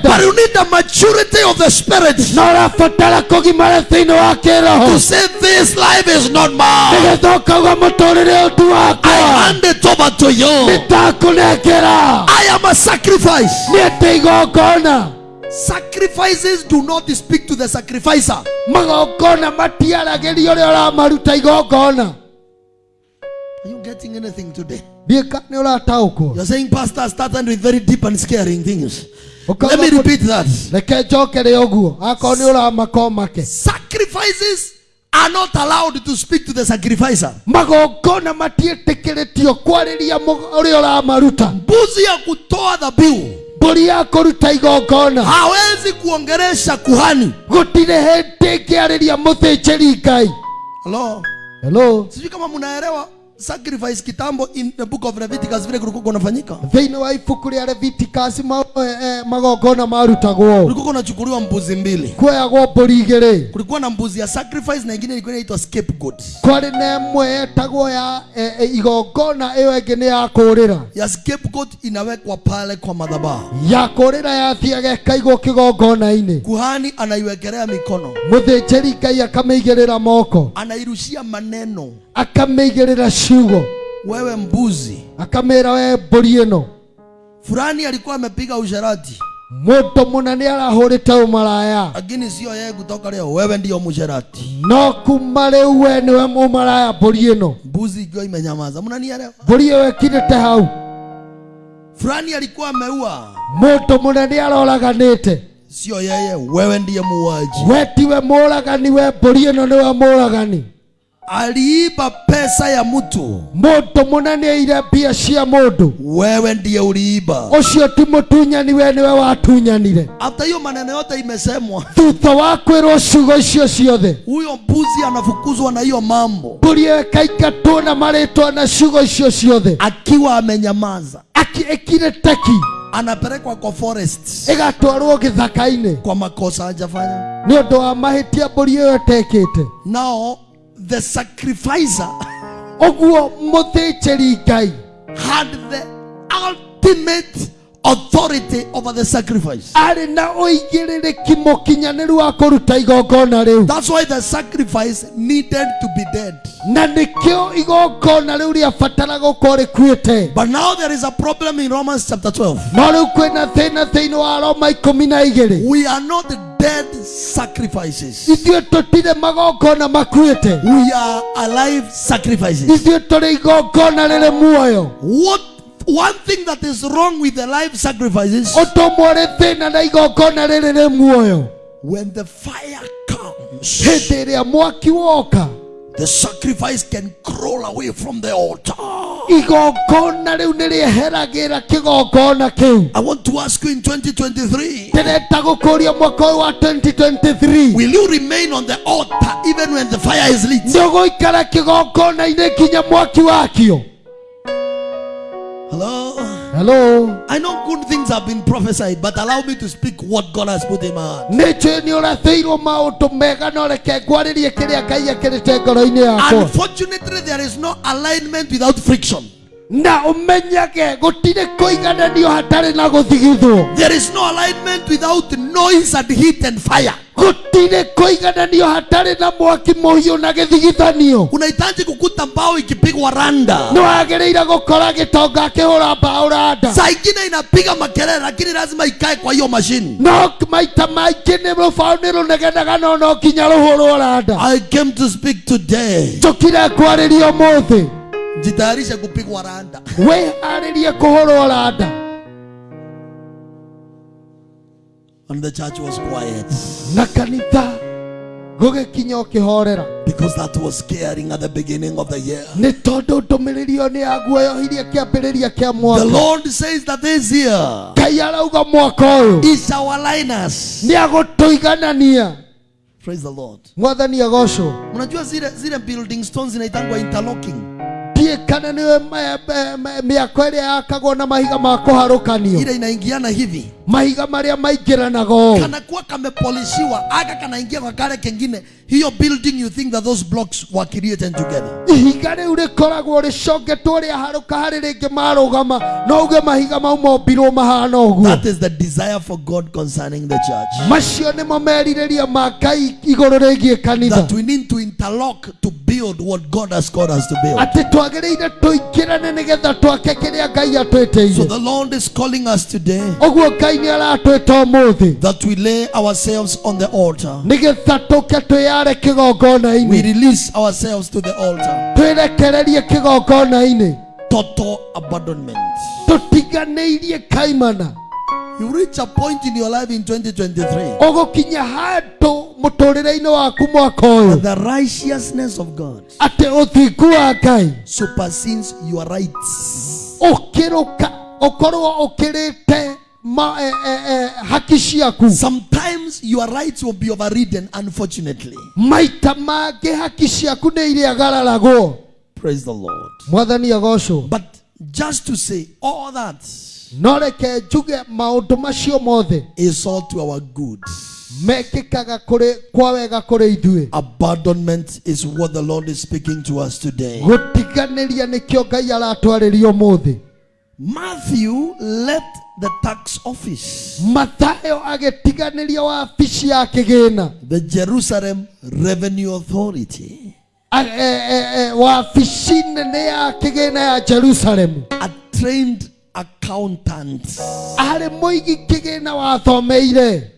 But you need the maturity of the spirit na ũrabatara kũgimara thĩinĩ wa to say, This life is not mine. nĩgetha ũkauga mũtũrĩre ũtu I hand it over to you. I am a sacrifice. nĩ atĩ igongona Sacrifices do not speak to the sacrificer. Are you getting anything today? You're saying, Pastor, started with very deep and scaring things. Let me repeat that. Sacrifices are not allowed to speak to the sacrificer. magongona matiĩtĩkĩrĩtio kwarĩria mũg- ũrĩa ũramaruta Mbuzi ya kutoa dhabihu mbũri ya kũruta igongona hawezi kuongeresha kuhani. gũtirĩ hĩndĩ ngĩarĩria mũthĩnjĩri ngai Hello? hello Sijui kama sacrifice kitambo in the book of Leviticus vile kulikuwa kunafanyika. thĩinĩ wa ibuku rĩa Leviticus ma, eh, eh, magongona marutagwo Kulikuwa kunachukuliwa mbuzi mbili. kuoyagwo mbũri igĩrĩ Kulikuwa na mbuzi ya sacrifice na ingine ilikuwa inaitwa scapegoat. kwarĩ na ĩmwe yetagwo ya eh, igongona ĩyo ĩngĩ nĩ ya kũũrĩra Ya scapegoat inawekwa pale kwa madhabahu. ya kũũrĩra yathiaga ĩkaigwo kĩgongona-inĩ Kuhani anaiwekelea mikono, mũthĩnjĩri ngai akamĩigĩrĩra moko anairushia maneno. akamĩigĩrĩra ciugo Wewe mbuzi. Akamera we mbũri ino fulani alikuwa amepiga usherati, mundu mũna nĩ arahũrĩte ũmaraya. Lakini sio yeye kutoka leo. Wewe ndio musherati no kuma rĩu we nĩwe mumaraya mbũri ino Mbuzi ikiwa imenyamaza, mnanielewa? mbũri iyo ikirite hau. Fulani alikuwa ameua, mundu mũna nĩ aroraganĩte sio yeye. Wewe ndiye muuaji. we tiwe mũragani we mbũri ino nĩwe mũragani aliiba pesa ya mtu. Mũndũ mũnene aire mbia cia mũndũ wewe ndiye uliiba. Ũcio ti mũtunyani we nĩwe watunyanire hata hiyo maneno yote imesemwa. Thutha wa kwirwo ciugo icio ciothe huyo mbuzi anafukuzwa na hiyo mambo. Ĩkaingatwo na maritwa na ciugo icio ciothe akiwa amenyamaza. Aki- ĩkire teki anapelekwa kwa forest. Igatwarwo gĩthaka-inĩ kwa makosa ajafanya nĩ ũndũ wa mahĩtia mbũri ĩyo tekite now the sacrificer ũguo mũthĩnjĩri ngai. had the ultimate authority over the sacrifice. Na ũigĩrĩrĩki mũkinyanĩru wa kũruta igongona rĩu. That's why the sacrifice needed to be dead. Na nĩkĩo igongona rĩu rĩabatara gũkorwo rĩkuĩte. But now there is a problem in romans chapter 12 no rĩu kwĩna thĩna thĩinĩ wa roma ikũmi na igĩrĩ. We are not dead sacrifices. Ithuĩ tũtirĩ magongona makuĩte. We are alive sacrifices. Ithuĩ tũrĩ igongona rĩrĩ muoyo. What one thing that is wrong with the life sacrifices na igongona rĩrĩ rĩ muoyo when the fire comes mwaki woka. the sacrifice can crawl away from the altar. Igongona kĩgongona kĩu i want to ask you in 2023 ndĩrenda gũkũria mwaka ũyũ wa 2023 will you remain on the altar even when the fire is lit? Nginya mwaki wakio hello? Hello? I know good things have been prophesied but allow me to speak what god has put in my heart. Nĩ njũĩ nĩ ũrathĩirwo maũndũ mega no reke ngwarĩrie kĩrĩa ngai akĩrĩte ngoro-inĩ yakwa. Unfortunately there is no alignment without friction na ũmenyage gutire kuigananio hatarĩ na guthigithwo there is no alignment without noise and heat and fire. Gutire kuigananio hatarĩ na mwaki muhiu na githigithanio unahitaji kukuta mbao ikipigwa randa. Nĩ wagĩrĩire gũkora gitonga akĩhũra mbao randa. Saa ingine inapiga makelele lakini lazima ikae kwa hiyo mashini no maita maingĩ nĩ rubao ni runegenaga no no nginya ruhurwo randa. I came to speak today. Njũkire kwariria ũmũthĩ jitayarishe kupigwa randa. Wĩharĩrie kũhũrwo randa. And the church was quiet. Na kanitha gũgĩkinya ũkĩhorera. Because that was scaring at the beginning of the year. Nĩ tondũ ndũmĩrĩri ĩyo nĩ yaguoyohirie kĩambĩrĩria kĩa the mwaka lord says that this year ngai arauga mwaka ũyũ. is our liners. Nĩ agũtũiganania. Praise the lord. Mwathani agocwo. Mnajua zile zile building stones zinaitangwa interlocking ndiĩ kana nĩwe mĩako ĩrĩa yakagwo na mahiga ma kũharũkanio ile inaingiana hivi mahiga marĩa maingĩranaga ũũ kanakuwa kamepolisiwa aka kanaingia kwa kale kengine hiyo building you think that those blocks were created together. Ihiga rĩu rĩkoragwo rĩcongetwo rĩa harũka harĩ rĩngĩ marũgama no uge mahiga mau mombirwo mahana ũguo. That is the desire for god concerning the church. Macio nĩmo merirĩria ma ngai igũrũ rĩgiĩ kanitha. That we need to interlock to build what god has called us to build. Atĩ twagĩrĩire tũingĩrane nĩgetha twake kĩrĩa ngai so the lord is calling us today. Ũguo ngai that we lay ourselves on the altar. We release ourselves to the altar. Total abandonment. You reach a point in your life in 2023 ũgũkinya handũ mũtũrĩre-inĩ waku mwaka ũyũ. The righteousness of god atĩ ũthingu wa ngai supersedes your rights. ũkĩrũka ũkorwo ũkĩrĩte ma, eh, eh, eh, haki ciaku sometimes your rights will be overridden unfortunately. Maita mangĩ haki ciaku nĩ irĩagararagwo praise the lord. Mwathani agocwo but just to say all that no reke njuge maũndũ macio mothe. is all to our good. Mekĩkaga kũrĩ kwa wega kũrĩ ithuĩ abandonment is what the lord is speaking to us today. Gũtiganĩria nĩkĩo ngai aratwarĩria ũmũthĩ matthew left the tax office. Mathayo agĩtiganĩria wabici ya kĩgĩna the jerusalem revenue authority. E- e- e, wabici nene ya kĩgĩna ya jerusalemu a trained accountant. Arĩ mũigi kĩgĩna wathomeire.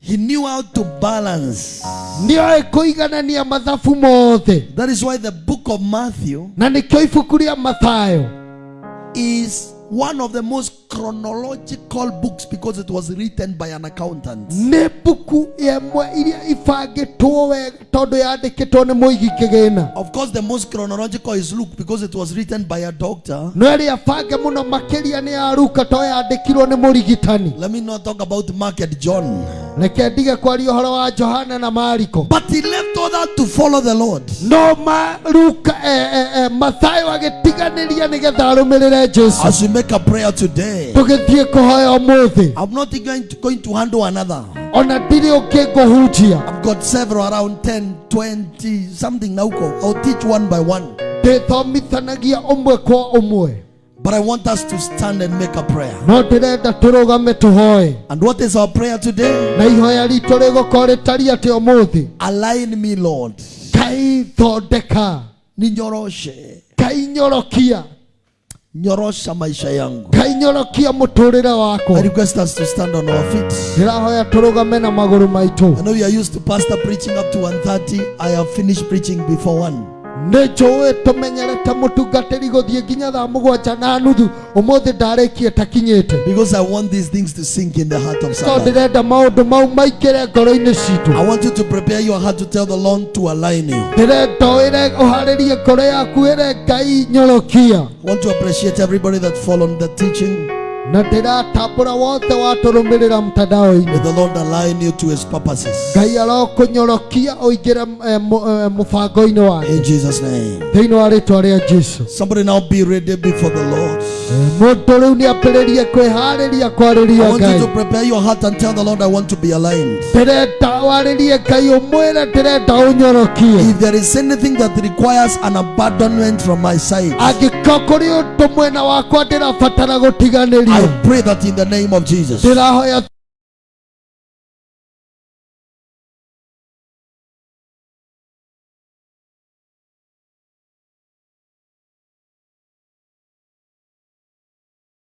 He knew how to balance. That is why the book of matthew is one of the most chronological books because it was written by an accountant. mbuku iria ibangĩtwo wega yandĩkĩtwo nĩ mũigi kĩgĩna Of course, the most chronological is Luke because it was written by a doctor. no ĩrĩa bange mũno makĩria nĩ ya to yandĩkirwo nĩ mũrigitani Let me not talk about Mark and John. reke ndige kwaria horo wa johana na mariko But he left all that to follow the Lord. no maruka eh, eh, eh, mathayo agĩtiganĩria nĩgetha arũmĩrĩre jesu As we make a prayer today, tũgĩthiĩ kũhoya ũmũthĩ I'm not going to, going to handle another. ona ndirĩ ũngĩ ngũhunjia I've got several around 10, 20, something now. I'll teach one by one. ndĩthomithanagia ũmwe kwa ũmwe But I want us to stand and make a prayer. And what is our prayer today? Align me, Lord. kai thondeka Ninyoroshe. kai nyorokia Nyorosha maisha yangu. kainyorokia muturire wako I request us to stand on our feet. ndĩrahoya tũrũgame na maguru maitu I know you are used to pastor preaching up to 1.30. I have finished preaching before 1. Nĩ njũĩ tũmenyerete mũtungatĩri gũthiĩ nginya thaa mũgwanja na nuthu. Ũmũthĩ ndarĩkie takinyĩte Because I want these things to sink in the heart of to somebody. ndĩrenda maũndũ mau maingĩre ngoro-inä citũ I want you to prepare your heart to tell the Lord to align you. ndĩrenda wĩre ũharĩrie ngoro yaku wĩre ngai nyorokia Na ndĩratambũra wothe watũrũmĩrĩra mtandao-inĩ ngai arokũnyorokia ũingĩre eh, mũ- eh, mũbango-inĩ wake. Thĩinĩ wa rĩtwa rĩa jesu. Lord. mũndũ rĩu nĩ ambĩrĩrie kwĩharĩria kwarĩria want ngai. to prepare your heart and tell the Lord, I want to be aligned. ndĩrenda warĩrie ngai ũmwĩre ndĩrenda ũnyorokie. Angĩkorwo kũrĩ ũndũ mwena wakwa ndĩrabatara gũtiganĩria I pray that in the name of Jesus,